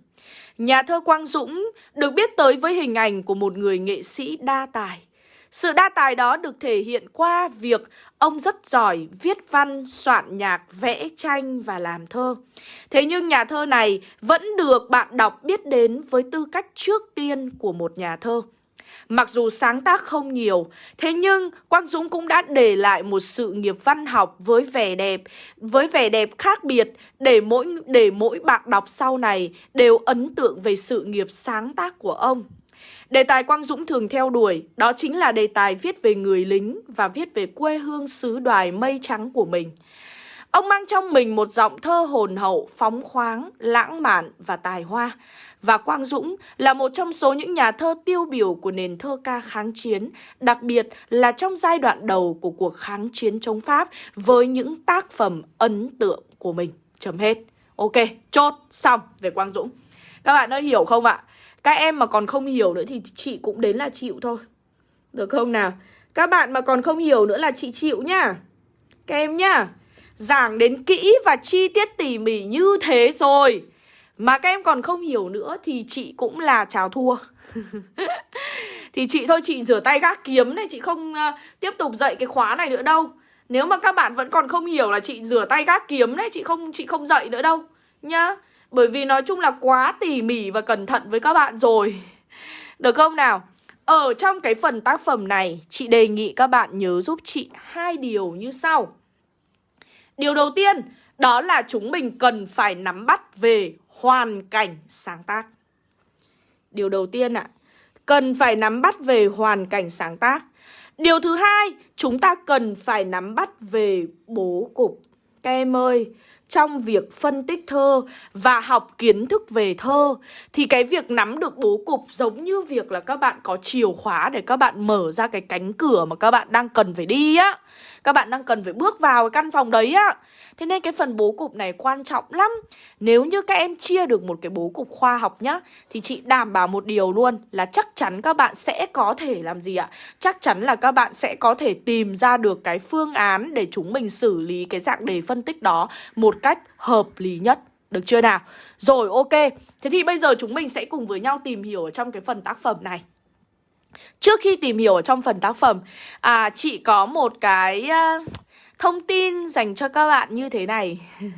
S1: Nhà thơ Quang Dũng được biết tới với hình ảnh của một người nghệ sĩ đa tài. Sự đa tài đó được thể hiện qua việc ông rất giỏi viết văn, soạn nhạc, vẽ tranh và làm thơ. Thế nhưng nhà thơ này vẫn được bạn đọc biết đến với tư cách trước tiên của một nhà thơ. Mặc dù sáng tác không nhiều, thế nhưng Quang Dũng cũng đã để lại một sự nghiệp văn học với vẻ đẹp, với vẻ đẹp khác biệt để mỗi để mỗi bạn đọc sau này đều ấn tượng về sự nghiệp sáng tác của ông. Đề tài Quang Dũng thường theo đuổi đó chính là đề tài viết về người lính và viết về quê hương xứ đoài mây trắng của mình. Ông mang trong mình một giọng thơ hồn hậu, phóng khoáng, lãng mạn và tài hoa. Và Quang Dũng là một trong số những nhà thơ tiêu biểu của nền thơ ca kháng chiến, đặc biệt là trong giai đoạn đầu của cuộc kháng chiến chống Pháp với những tác phẩm ấn tượng của mình. Chấm hết. Ok, chốt, xong về Quang Dũng. Các bạn đã hiểu không ạ? Các em mà còn không hiểu nữa thì chị cũng đến là chịu thôi. Được không nào? Các bạn mà còn không hiểu nữa là chị chịu nhá. Các em nhá. Giảng đến kỹ và chi tiết tỉ mỉ như thế rồi mà các em còn không hiểu nữa thì chị cũng là chào thua. [LAUGHS] Thì chị thôi chị rửa tay gác kiếm này Chị không uh, tiếp tục dạy cái khóa này nữa đâu. Nếu mà các bạn vẫn còn không hiểu là chị rửa tay gác kiếm đấy Chị không chị không dạy nữa đâu Nhá. Bởi vì nói chung là quá tỉ mỉ và cẩn thận với các bạn rồi. [LAUGHS] Được không nào? Ở trong cái phần tác phẩm này Chị đề nghị các bạn nhớ giúp chị hai điều như sau. Điều đầu tiên đó là chúng mình cần phải nắm bắt về hoàn cảnh sáng tác. Điều đầu tiên ạ, à, cần phải nắm bắt về hoàn cảnh sáng tác. Điều thứ hai, chúng ta cần phải nắm bắt về bố cục. Các em ơi, trong việc phân tích thơ và học kiến thức về thơ thì cái việc nắm được bố cục giống như việc là các bạn có chìa khóa để các bạn mở ra cái cánh cửa mà các bạn đang cần phải đi á. Các bạn đang cần phải bước vào cái căn phòng đấy á. Thế nên cái phần bố cục này quan trọng lắm. Nếu như các em chia được một cái bố cục khoa học nhá thì chị đảm bảo một điều luôn là chắc chắn các bạn sẽ có thể làm gì ạ? Chắc chắn là các bạn sẽ có thể tìm ra được cái phương án để chúng mình xử lý cái dạng đề phân tích đó một cách hợp lý nhất. Được chưa nào? Rồi ok, thế thì bây giờ chúng mình sẽ cùng với nhau tìm hiểu ở trong cái phần tác phẩm này. Trước khi tìm hiểu ở trong phần tác phẩm, à, chị có một cái à, thông tin dành cho các bạn như thế này. [LAUGHS]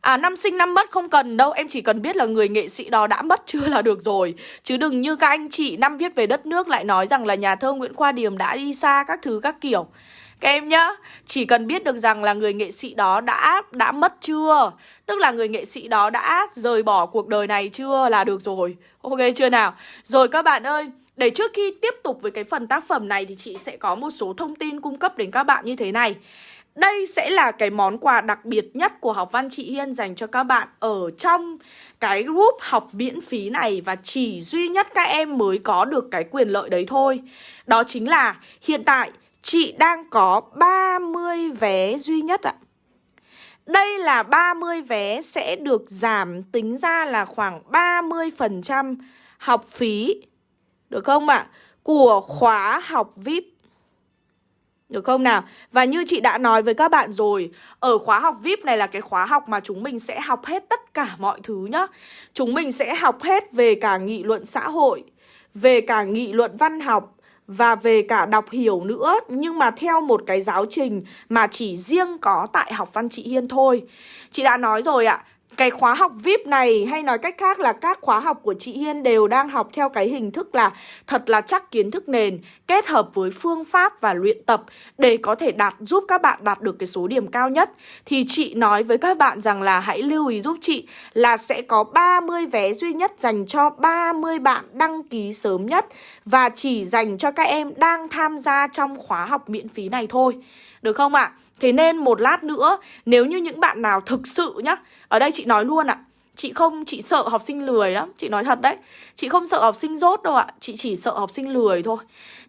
S1: À năm sinh năm mất không cần đâu Em chỉ cần biết là người nghệ sĩ đó đã mất chưa là được rồi. Chứ đừng như các anh chị năm viết về đất nước lại nói rằng là nhà thơ Nguyễn Khoa Điềm đã đi xa các thứ các kiểu. Các em nhá, chỉ cần biết được rằng là người nghệ sĩ đó đã đã mất chưa? Tức là người nghệ sĩ đó đã rời bỏ cuộc đời này chưa là được rồi. Ok chưa nào? Rồi các bạn ơi để trước khi tiếp tục với cái phần tác phẩm này thì chị sẽ có một số thông tin cung cấp đến các bạn như thế này đây sẽ là cái món quà đặc biệt nhất của học văn chị Hiên dành cho các bạn ở trong cái group học miễn phí này và chỉ duy nhất các em mới có được cái quyền lợi đấy thôi. Đó chính là hiện tại chị đang có 30 vé duy nhất ạ. Đây là 30 vé sẽ được giảm tính ra là khoảng 30% học phí. Được không ạ? À? Của khóa học VIP được không nào? Và như chị đã nói với các bạn rồi Ở khóa học VIP này là cái khóa học mà chúng mình sẽ học hết tất cả mọi thứ nhá Chúng mình sẽ học hết về cả nghị luận xã hội Về cả nghị luận văn học và về cả đọc hiểu nữa nhưng mà theo một cái giáo trình mà chỉ riêng có tại học văn chị Hiên thôi. Chị đã nói rồi ạ, cái khóa học VIP này hay nói cách khác là các khóa học của chị Hiên đều đang học theo cái hình thức là thật là chắc kiến thức nền, kết hợp với phương pháp và luyện tập để có thể đạt, giúp các bạn đạt được cái số điểm cao nhất. Thì chị nói với các bạn rằng là hãy lưu ý giúp chị là sẽ có 30 vé duy nhất dành cho 30 bạn đăng ký sớm nhất và chỉ dành cho các em đang tham gia trong khóa học miễn phí này thôi. Được không ạ? À? Thế nên một lát nữa Nếu như những bạn nào thực sự nhá Ở đây chị nói luôn ạ Chị không, chị sợ học sinh lười lắm Chị nói thật đấy Chị không sợ học sinh rốt đâu ạ Chị chỉ sợ học sinh lười thôi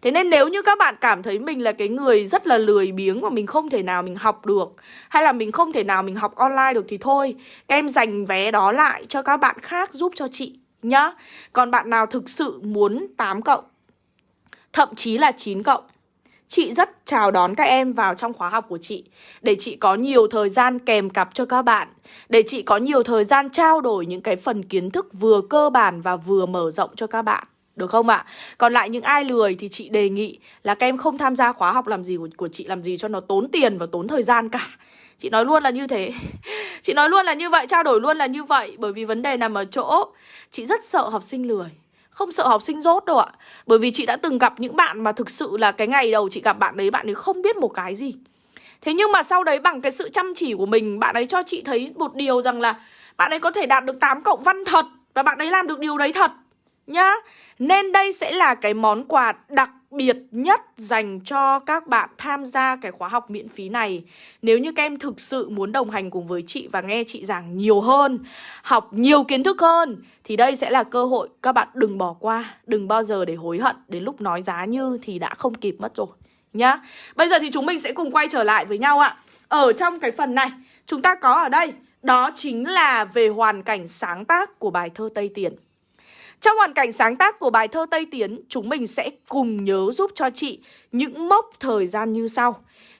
S1: Thế nên nếu như các bạn cảm thấy mình là cái người rất là lười biếng Mà mình không thể nào mình học được Hay là mình không thể nào mình học online được thì thôi Các em dành vé đó lại cho các bạn khác giúp cho chị nhá Còn bạn nào thực sự muốn 8 cộng Thậm chí là 9 cộng Chị rất chào đón các em vào trong khóa học của chị Để chị có nhiều thời gian kèm cặp cho các bạn Để chị có nhiều thời gian trao đổi những cái phần kiến thức vừa cơ bản và vừa mở rộng cho các bạn được không ạ? À? Còn lại những ai lười thì chị đề nghị là các em không tham gia khóa học làm gì của, của chị làm gì cho nó tốn tiền và tốn thời gian cả. Chị nói luôn là như thế. [LAUGHS] chị nói luôn là như vậy, trao đổi luôn là như vậy bởi vì vấn đề nằm ở chỗ chị rất sợ học sinh lười. Không sợ học sinh rốt đâu ạ. Bởi vì chị đã từng gặp những bạn mà thực sự là cái ngày đầu chị gặp bạn đấy, Bạn ấy không biết một cái gì. Thế nhưng mà sau đấy bằng cái sự chăm chỉ của mình, Bạn ấy cho chị thấy một điều rằng là Bạn ấy có thể đạt được 8 cộng văn thật Và bạn ấy làm được điều đấy thật. Nhá. Nên đây sẽ là cái món quà đặc biệt nhất dành cho các bạn tham gia cái khóa học miễn phí này. Nếu như các em thực sự muốn đồng hành cùng với chị và nghe chị giảng nhiều hơn, Học nhiều kiến thức hơn, Thì đây sẽ là cơ hội các bạn đừng bỏ qua, Đừng bao giờ để hối hận, Đến lúc nói giá như thì đã không kịp mất rồi, Nhá. Bây giờ thì chúng mình sẽ cùng quay trở lại với nhau ạ. Ở trong cái phần này, chúng ta có ở đây, Đó chính là về hoàn cảnh sáng tác của bài thơ Tây Tiền trong hoàn cảnh sáng tác của bài thơ Tây Tiến, chúng mình sẽ cùng nhớ giúp cho chị những mốc thời gian như sau.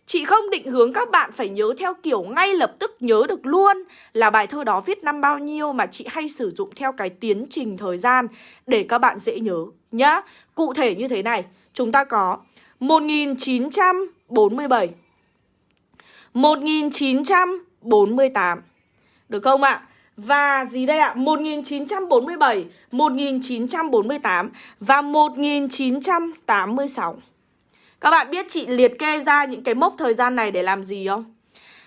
S1: Chị không định hướng các bạn phải nhớ theo kiểu ngay lập tức nhớ được luôn là bài thơ đó viết năm bao nhiêu mà chị hay sử dụng theo cái tiến trình thời gian để các bạn dễ nhớ nhá. Cụ thể như thế này, chúng ta có 1947 1948 Được không ạ? Và gì đây ạ? 1947, 1948 và 1986 Các bạn biết chị liệt kê ra những cái mốc thời gian này để làm gì không?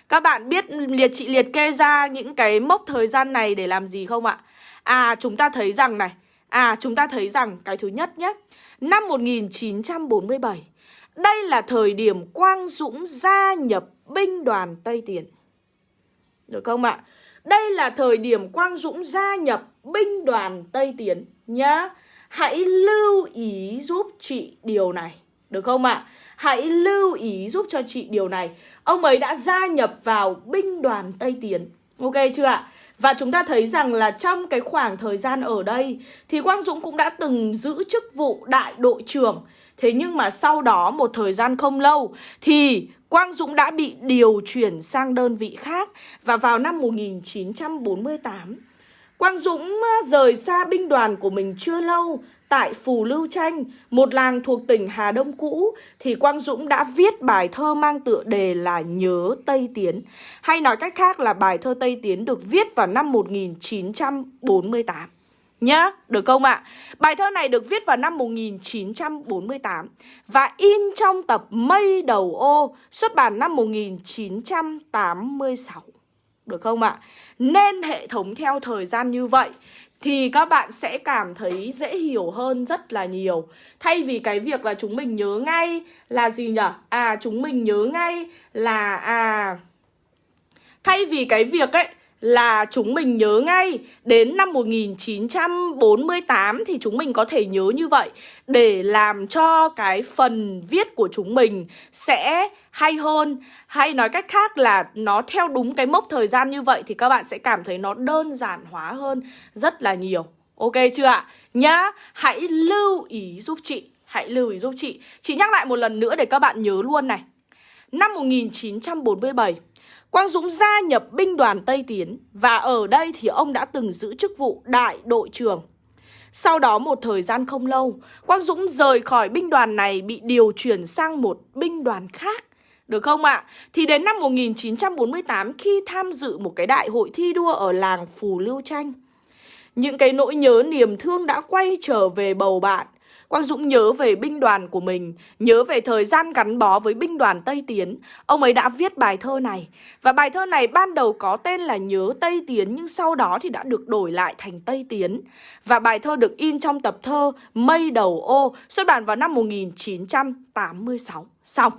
S1: Các bạn biết liệt chị liệt kê ra những cái mốc thời gian này để làm gì không ạ? À chúng ta thấy rằng này À chúng ta thấy rằng cái thứ nhất nhé Năm 1947 Đây là thời điểm Quang Dũng gia nhập binh đoàn Tây Tiền Được không ạ? Đây là thời điểm Quang Dũng gia nhập binh đoàn Tây Tiến nhá. Hãy lưu ý giúp chị điều này. Được không ạ? Hãy lưu ý giúp cho chị điều này. Ông ấy đã gia nhập vào binh đoàn Tây Tiến. Ok chưa ạ? Và chúng ta thấy rằng là trong cái khoảng thời gian ở đây thì Quang Dũng cũng đã từng giữ chức vụ đại đội trưởng. Thế nhưng mà sau đó một thời gian không lâu thì Quang Dũng đã bị điều chuyển sang đơn vị khác và vào năm 1948 Quang Dũng rời xa binh đoàn của mình chưa lâu tại Phù Lưu Tranh, một làng thuộc tỉnh Hà Đông cũ, thì Quang Dũng đã viết bài thơ mang tựa đề là Nhớ Tây Tiến. Hay nói cách khác là bài thơ Tây Tiến được viết vào năm 1948 nhá, được không ạ? Bài thơ này được viết vào năm 1948 và in trong tập Mây Đầu Ô xuất bản năm 1986. Được không ạ? Nên hệ thống theo thời gian như vậy thì các bạn sẽ cảm thấy dễ hiểu hơn rất là nhiều. Thay vì cái việc là chúng mình nhớ ngay là gì nhỉ? À chúng mình nhớ ngay là à thay vì cái việc ấy là chúng mình nhớ ngay đến năm 1948 thì chúng mình có thể nhớ như vậy để làm cho cái phần viết của chúng mình sẽ hay hơn hay nói cách khác là nó theo đúng cái mốc thời gian như vậy thì các bạn sẽ cảm thấy nó đơn giản hóa hơn rất là nhiều. Ok chưa ạ? Nhá, hãy lưu ý giúp chị, hãy lưu ý giúp chị. Chị nhắc lại một lần nữa để các bạn nhớ luôn này. Năm 1947 Quang Dũng gia nhập binh đoàn Tây Tiến và ở đây thì ông đã từng giữ chức vụ đại đội trưởng. Sau đó một thời gian không lâu, Quang Dũng rời khỏi binh đoàn này bị điều chuyển sang một binh đoàn khác. Được không ạ? À? Thì đến năm 1948 khi tham dự một cái đại hội thi đua ở làng Phù Lưu Tranh, những cái nỗi nhớ niềm thương đã quay trở về bầu bạn Quang Dũng nhớ về binh đoàn của mình, nhớ về thời gian gắn bó với binh đoàn Tây Tiến. Ông ấy đã viết bài thơ này. Và bài thơ này ban đầu có tên là Nhớ Tây Tiến nhưng sau đó thì đã được đổi lại thành Tây Tiến. Và bài thơ được in trong tập thơ Mây Đầu Ô xuất bản vào năm 1986. Xong.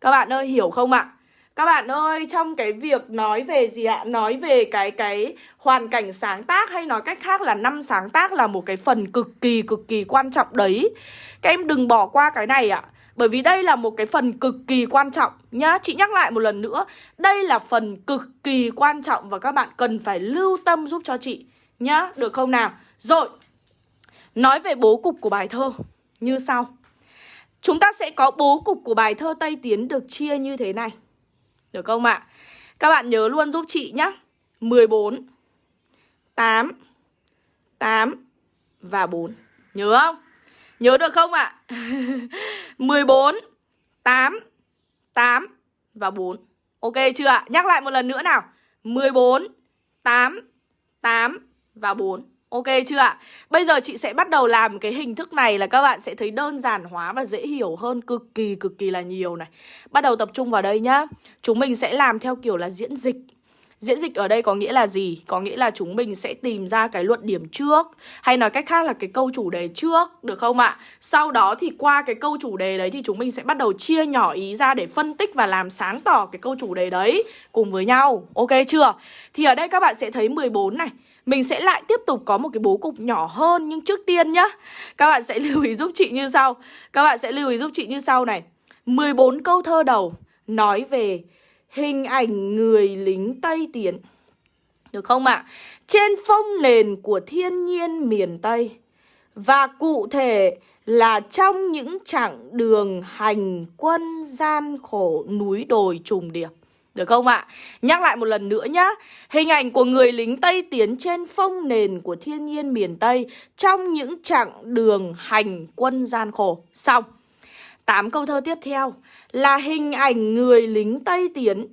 S1: Các bạn ơi hiểu không ạ? Các bạn ơi, trong cái việc nói về gì ạ? Nói về cái cái hoàn cảnh sáng tác hay nói cách khác là năm sáng tác là một cái phần cực kỳ cực kỳ quan trọng đấy. Các em đừng bỏ qua cái này ạ. Bởi vì đây là một cái phần cực kỳ quan trọng nhá. Chị nhắc lại một lần nữa, đây là phần cực kỳ quan trọng và các bạn cần phải lưu tâm giúp cho chị nhá, được không nào? Rồi. Nói về bố cục của bài thơ như sau. Chúng ta sẽ có bố cục của bài thơ Tây Tiến được chia như thế này. Được không ạ? À? Các bạn nhớ luôn giúp chị nhá 14 8 8 và 4 Nhớ không? Nhớ được không ạ? À? 14 8 8 và 4 Ok chưa ạ? Nhắc lại một lần nữa nào 14 8 8 và 4 Ok chưa ạ? Bây giờ chị sẽ bắt đầu làm cái hình thức này là các bạn sẽ thấy đơn giản hóa và dễ hiểu hơn cực kỳ cực kỳ là nhiều này. Bắt đầu tập trung vào đây nhá. Chúng mình sẽ làm theo kiểu là diễn dịch. Diễn dịch ở đây có nghĩa là gì? Có nghĩa là chúng mình sẽ tìm ra cái luận điểm trước, Hay nói cách khác là cái câu chủ đề trước, Được không ạ? Sau đó thì qua cái câu chủ đề đấy Thì chúng mình sẽ bắt đầu chia nhỏ ý ra để phân tích và làm sáng tỏ cái câu chủ đề đấy Cùng với nhau Ok chưa? Thì ở đây các bạn sẽ thấy 14 này mình sẽ lại tiếp tục có một cái bố cục nhỏ hơn, Nhưng trước tiên nhá. Các bạn sẽ [LAUGHS] lưu ý giúp chị như sau. Các bạn sẽ lưu ý giúp chị như sau này. 14 câu thơ đầu Nói về hình ảnh người lính Tây Tiến. Được không ạ? À? Trên phong nền của thiên nhiên miền Tây. Và cụ thể là trong những chặng đường hành quân gian khổ núi đồi trùng điệp được không ạ? À? Nhắc lại một lần nữa nhá Hình ảnh của người lính Tây tiến trên phong nền của thiên nhiên miền Tây Trong những chặng đường hành quân gian khổ Xong Tám câu thơ tiếp theo Là hình ảnh người lính Tây tiến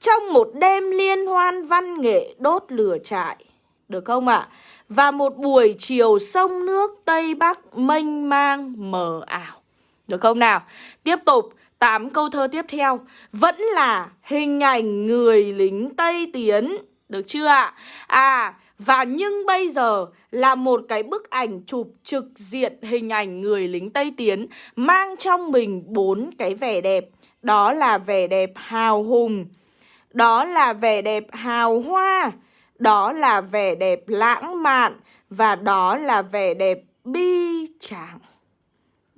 S1: Trong một đêm liên hoan văn nghệ đốt lửa trại Được không ạ? À? Và một buổi chiều sông nước Tây Bắc mênh mang mờ ảo Được không nào? Tiếp tục 8 câu thơ tiếp theo vẫn là hình ảnh người lính Tây Tiến. Được chưa ạ? À, và nhưng bây giờ là một cái bức ảnh chụp trực diện hình ảnh người lính Tây Tiến mang trong mình bốn cái vẻ đẹp. Đó là vẻ đẹp hào hùng, Đó là vẻ đẹp hào hoa Đó là vẻ đẹp lãng mạn Và đó là vẻ đẹp bi tráng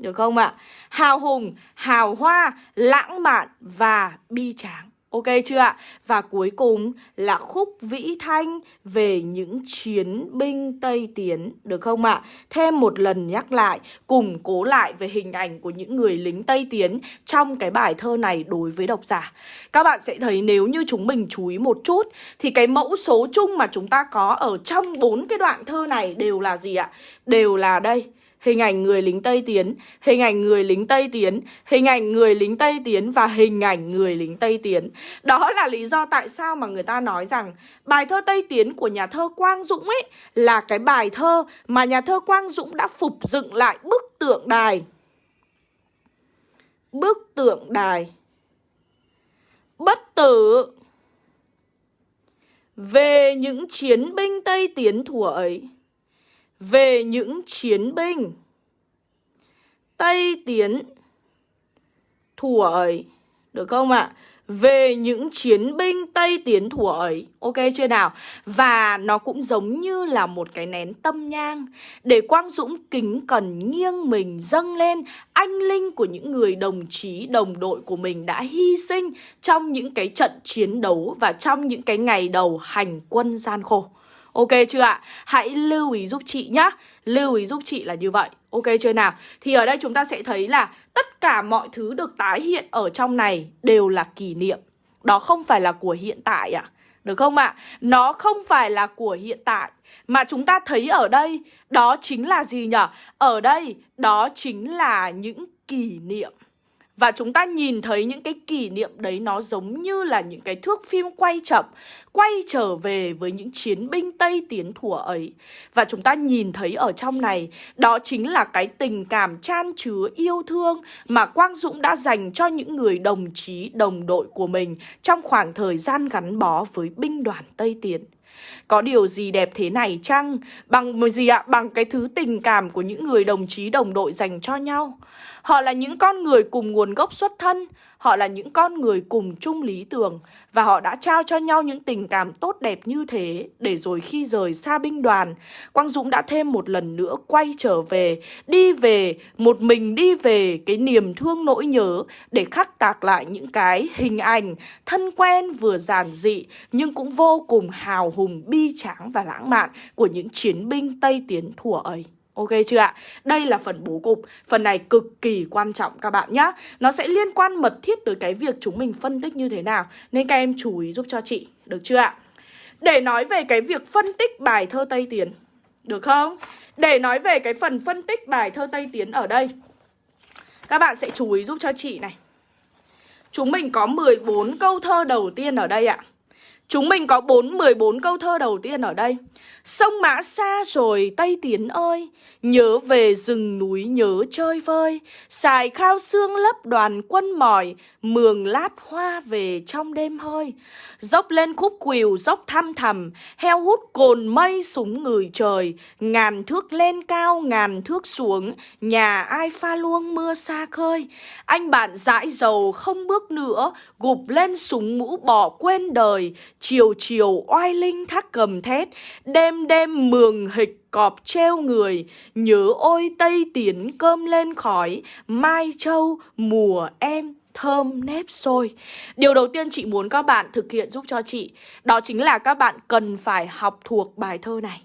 S1: được không ạ? Hào hùng, hào hoa, lãng mạn và bi tráng Ok chưa ạ? Và cuối cùng là khúc vĩ thanh về những chiến binh Tây Tiến, được không ạ? Thêm một lần nhắc lại, củng cố lại về hình ảnh của những người lính Tây Tiến trong cái bài thơ này đối với độc giả. Các bạn sẽ thấy nếu như chúng mình chú ý một chút thì cái mẫu số chung mà chúng ta có ở trong bốn cái đoạn thơ này đều là gì ạ? Đều là đây hình ảnh người lính Tây Tiến, hình ảnh người lính Tây Tiến, hình ảnh người lính Tây Tiến và hình ảnh người lính Tây Tiến. Đó là lý do tại sao mà người ta nói rằng bài thơ Tây Tiến của nhà thơ Quang Dũng ấy là cái bài thơ mà nhà thơ Quang Dũng đã phục dựng lại bức tượng đài. Bức tượng đài bất tử về những chiến binh Tây Tiến thủa ấy về những chiến binh Tây Tiến thủa ấy. Được không ạ? À? Về những chiến binh Tây Tiến thủa ấy Ok chưa nào? Và nó cũng giống như là một cái nén tâm nhang Để Quang Dũng kính cần nghiêng mình dâng lên Anh linh của những người đồng chí, đồng đội của mình đã hy sinh Trong những cái trận chiến đấu và trong những cái ngày đầu hành quân gian khổ Ok chưa ạ? Hãy lưu ý giúp chị nhá Lưu ý giúp chị là như vậy Ok chưa nào? Thì ở đây chúng ta sẽ thấy là Tất cả mọi thứ được tái hiện ở trong này Đều là kỷ niệm Đó không phải là của hiện tại ạ à? Được không ạ? Nó không phải là của hiện tại Mà chúng ta thấy ở đây, Đó chính là gì nhở? Ở đây, đó chính là những kỷ niệm và chúng ta nhìn thấy những cái kỷ niệm đấy nó giống như là những cái thước phim quay chậm Quay trở về với những chiến binh Tây tiến thủa ấy Và chúng ta nhìn thấy ở trong này Đó chính là cái tình cảm chan chứa yêu thương Mà Quang Dũng đã dành cho những người đồng chí, đồng đội của mình Trong khoảng thời gian gắn bó với binh đoàn Tây Tiến có điều gì đẹp thế này chăng? Bằng gì ạ? Bằng cái thứ tình cảm của những người đồng chí đồng đội dành cho nhau. Họ là những con người cùng nguồn gốc xuất thân, họ là những con người cùng chung lý tưởng và họ đã trao cho nhau những tình cảm tốt đẹp như thế để rồi khi rời xa binh đoàn, Quang Dũng đã thêm một lần nữa quay trở về, đi về, một mình đi về cái niềm thương nỗi nhớ để khắc tạc lại những cái hình ảnh thân quen vừa giản dị nhưng cũng vô cùng hào hùng, bi tráng và lãng mạn của những chiến binh Tây Tiến thủa ấy. Ok chưa ạ? Đây là phần bố cục. Phần này cực kỳ quan trọng các bạn nhé Nó sẽ liên quan mật thiết tới cái việc chúng mình phân tích như thế nào. Nên các em chú ý giúp cho chị. Được chưa ạ? Để nói về cái việc phân tích bài thơ Tây Tiến. Được không? Để nói về cái phần phân tích bài thơ Tây Tiến ở đây. Các bạn sẽ chú ý giúp cho chị này. Chúng mình có 14 câu thơ đầu tiên ở đây ạ. Chúng mình có 4 14 câu thơ đầu tiên ở đây. Sông Mã xa rồi Tây Tiến ơi, nhớ về rừng núi nhớ chơi vơi, xài khao xương lấp đoàn quân mỏi, mường lát hoa về trong đêm hơi. Dốc lên khúc quỳu dốc thăm thầm, heo hút cồn mây súng người trời, ngàn thước lên cao ngàn thước xuống, nhà ai pha luông mưa xa khơi. Anh bạn dãi dầu không bước nữa, gục lên súng mũ bỏ quên đời, Chiều chiều oai linh thác cầm thét, Đêm đêm mường hịch cọp treo người. Nhớ ôi tây tiến cơm lên khói, Mai châu mùa em thơm nếp sôi. Điều đầu tiên chị muốn các bạn thực hiện giúp cho chị, Đó chính là các bạn cần phải học thuộc bài thơ này.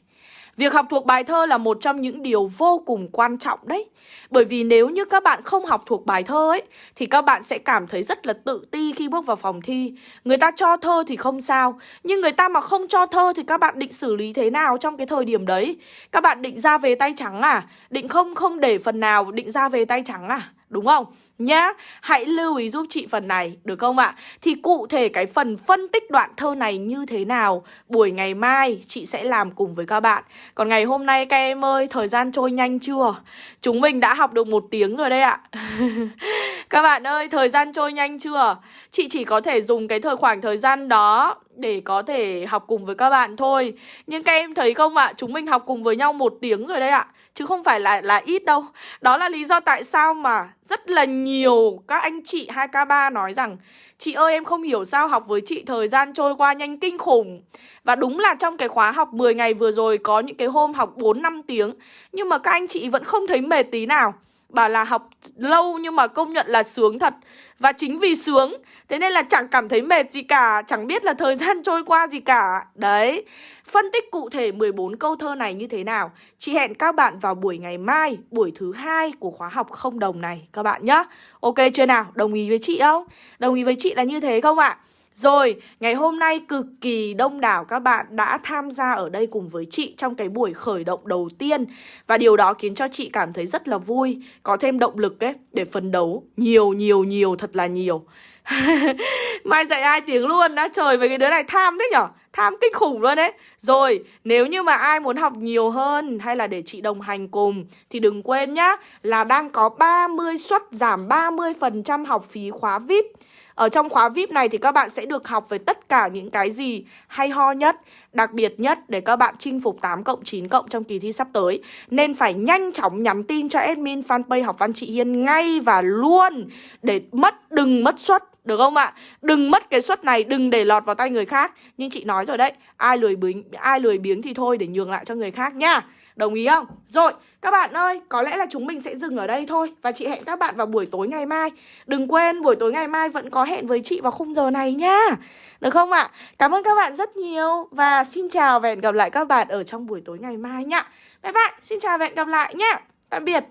S1: Việc học thuộc bài thơ là một trong những điều vô cùng quan trọng đấy Bởi vì nếu như các bạn không học thuộc bài thơ ấy, Thì các bạn sẽ cảm thấy rất là tự ti khi bước vào phòng thi Người ta cho thơ thì không sao, Nhưng người ta mà không cho thơ thì các bạn định xử lý thế nào trong cái thời điểm đấy Các bạn định ra về tay trắng à? Định không không để phần nào định ra về tay trắng à? Đúng không? Nhá, hãy lưu ý giúp chị phần này, được không ạ? Thì cụ thể cái phần phân tích đoạn thơ này như thế nào Buổi ngày mai chị sẽ làm cùng với các bạn Còn ngày hôm nay các em ơi, thời gian trôi nhanh chưa? Chúng mình đã học được một tiếng rồi đây ạ [LAUGHS] Các bạn ơi, thời gian trôi nhanh chưa? Chị chỉ có thể dùng cái thời khoảng thời gian đó để có thể học cùng với các bạn thôi. Nhưng các em thấy không ạ, chúng mình học cùng với nhau một tiếng rồi đấy ạ. Chứ không phải là là ít đâu. Đó là lý do tại sao mà rất là nhiều các anh chị 2K3 nói rằng Chị ơi em không hiểu sao học với chị thời gian trôi qua nhanh kinh khủng. Và đúng là trong cái khóa học 10 ngày vừa rồi có những cái hôm học 4-5 tiếng Nhưng mà các anh chị vẫn không thấy mệt tí nào. Bảo là học lâu nhưng mà công nhận là sướng thật Và chính vì sướng, Thế nên là chẳng cảm thấy mệt gì cả, Chẳng biết là thời [LAUGHS] gian trôi qua gì cả Đấy, Phân tích cụ thể 14 câu thơ này như thế nào Chị hẹn các bạn vào buổi ngày mai, Buổi thứ hai của khóa học không đồng này, Các bạn nhá Ok chưa nào? Đồng ý với chị không? Đồng ý với chị là như thế không ạ? Rồi, ngày hôm nay cực kỳ đông đảo các bạn đã tham gia ở đây cùng với chị trong cái buổi khởi động đầu tiên. Và điều đó khiến cho chị cảm thấy rất là vui, có thêm động lực ấy để phấn đấu Nhiều nhiều nhiều thật là nhiều. [LAUGHS] Mai dạy ai tiếng luôn đã trời với cái đứa này tham thế nhở? Tham kinh khủng luôn đấy Rồi, nếu như mà ai muốn học nhiều hơn hay là để chị đồng hành cùng Thì đừng quên nhá là đang có 30 suất giảm 30% học phí khóa VIP ở trong khóa VIP này thì các bạn sẽ được học về tất cả những cái gì hay ho nhất, đặc biệt nhất để các bạn chinh phục 8 cộng 9 cộng trong kỳ thi sắp tới. Nên phải nhanh chóng nhắn tin cho admin fanpage học văn chị Hiên ngay và luôn để mất đừng mất suất được không ạ? Đừng mất cái suất này, đừng để lọt vào tay người khác. Nhưng chị nói rồi đấy, ai lười biếng ai lười biếng thì thôi để nhường lại cho người khác nhá. Đồng ý không? Rồi, các bạn ơi, có lẽ là chúng mình sẽ dừng ở đây thôi Và chị hẹn các bạn vào buổi tối ngày mai Đừng quên buổi tối ngày mai vẫn có hẹn với chị vào khung giờ này nha. Được không ạ? Cảm ơn các bạn rất nhiều Và xin chào và hẹn gặp lại các bạn ở trong buổi tối ngày mai nhá Bye bye, xin chào và hẹn gặp lại nhá Tạm biệt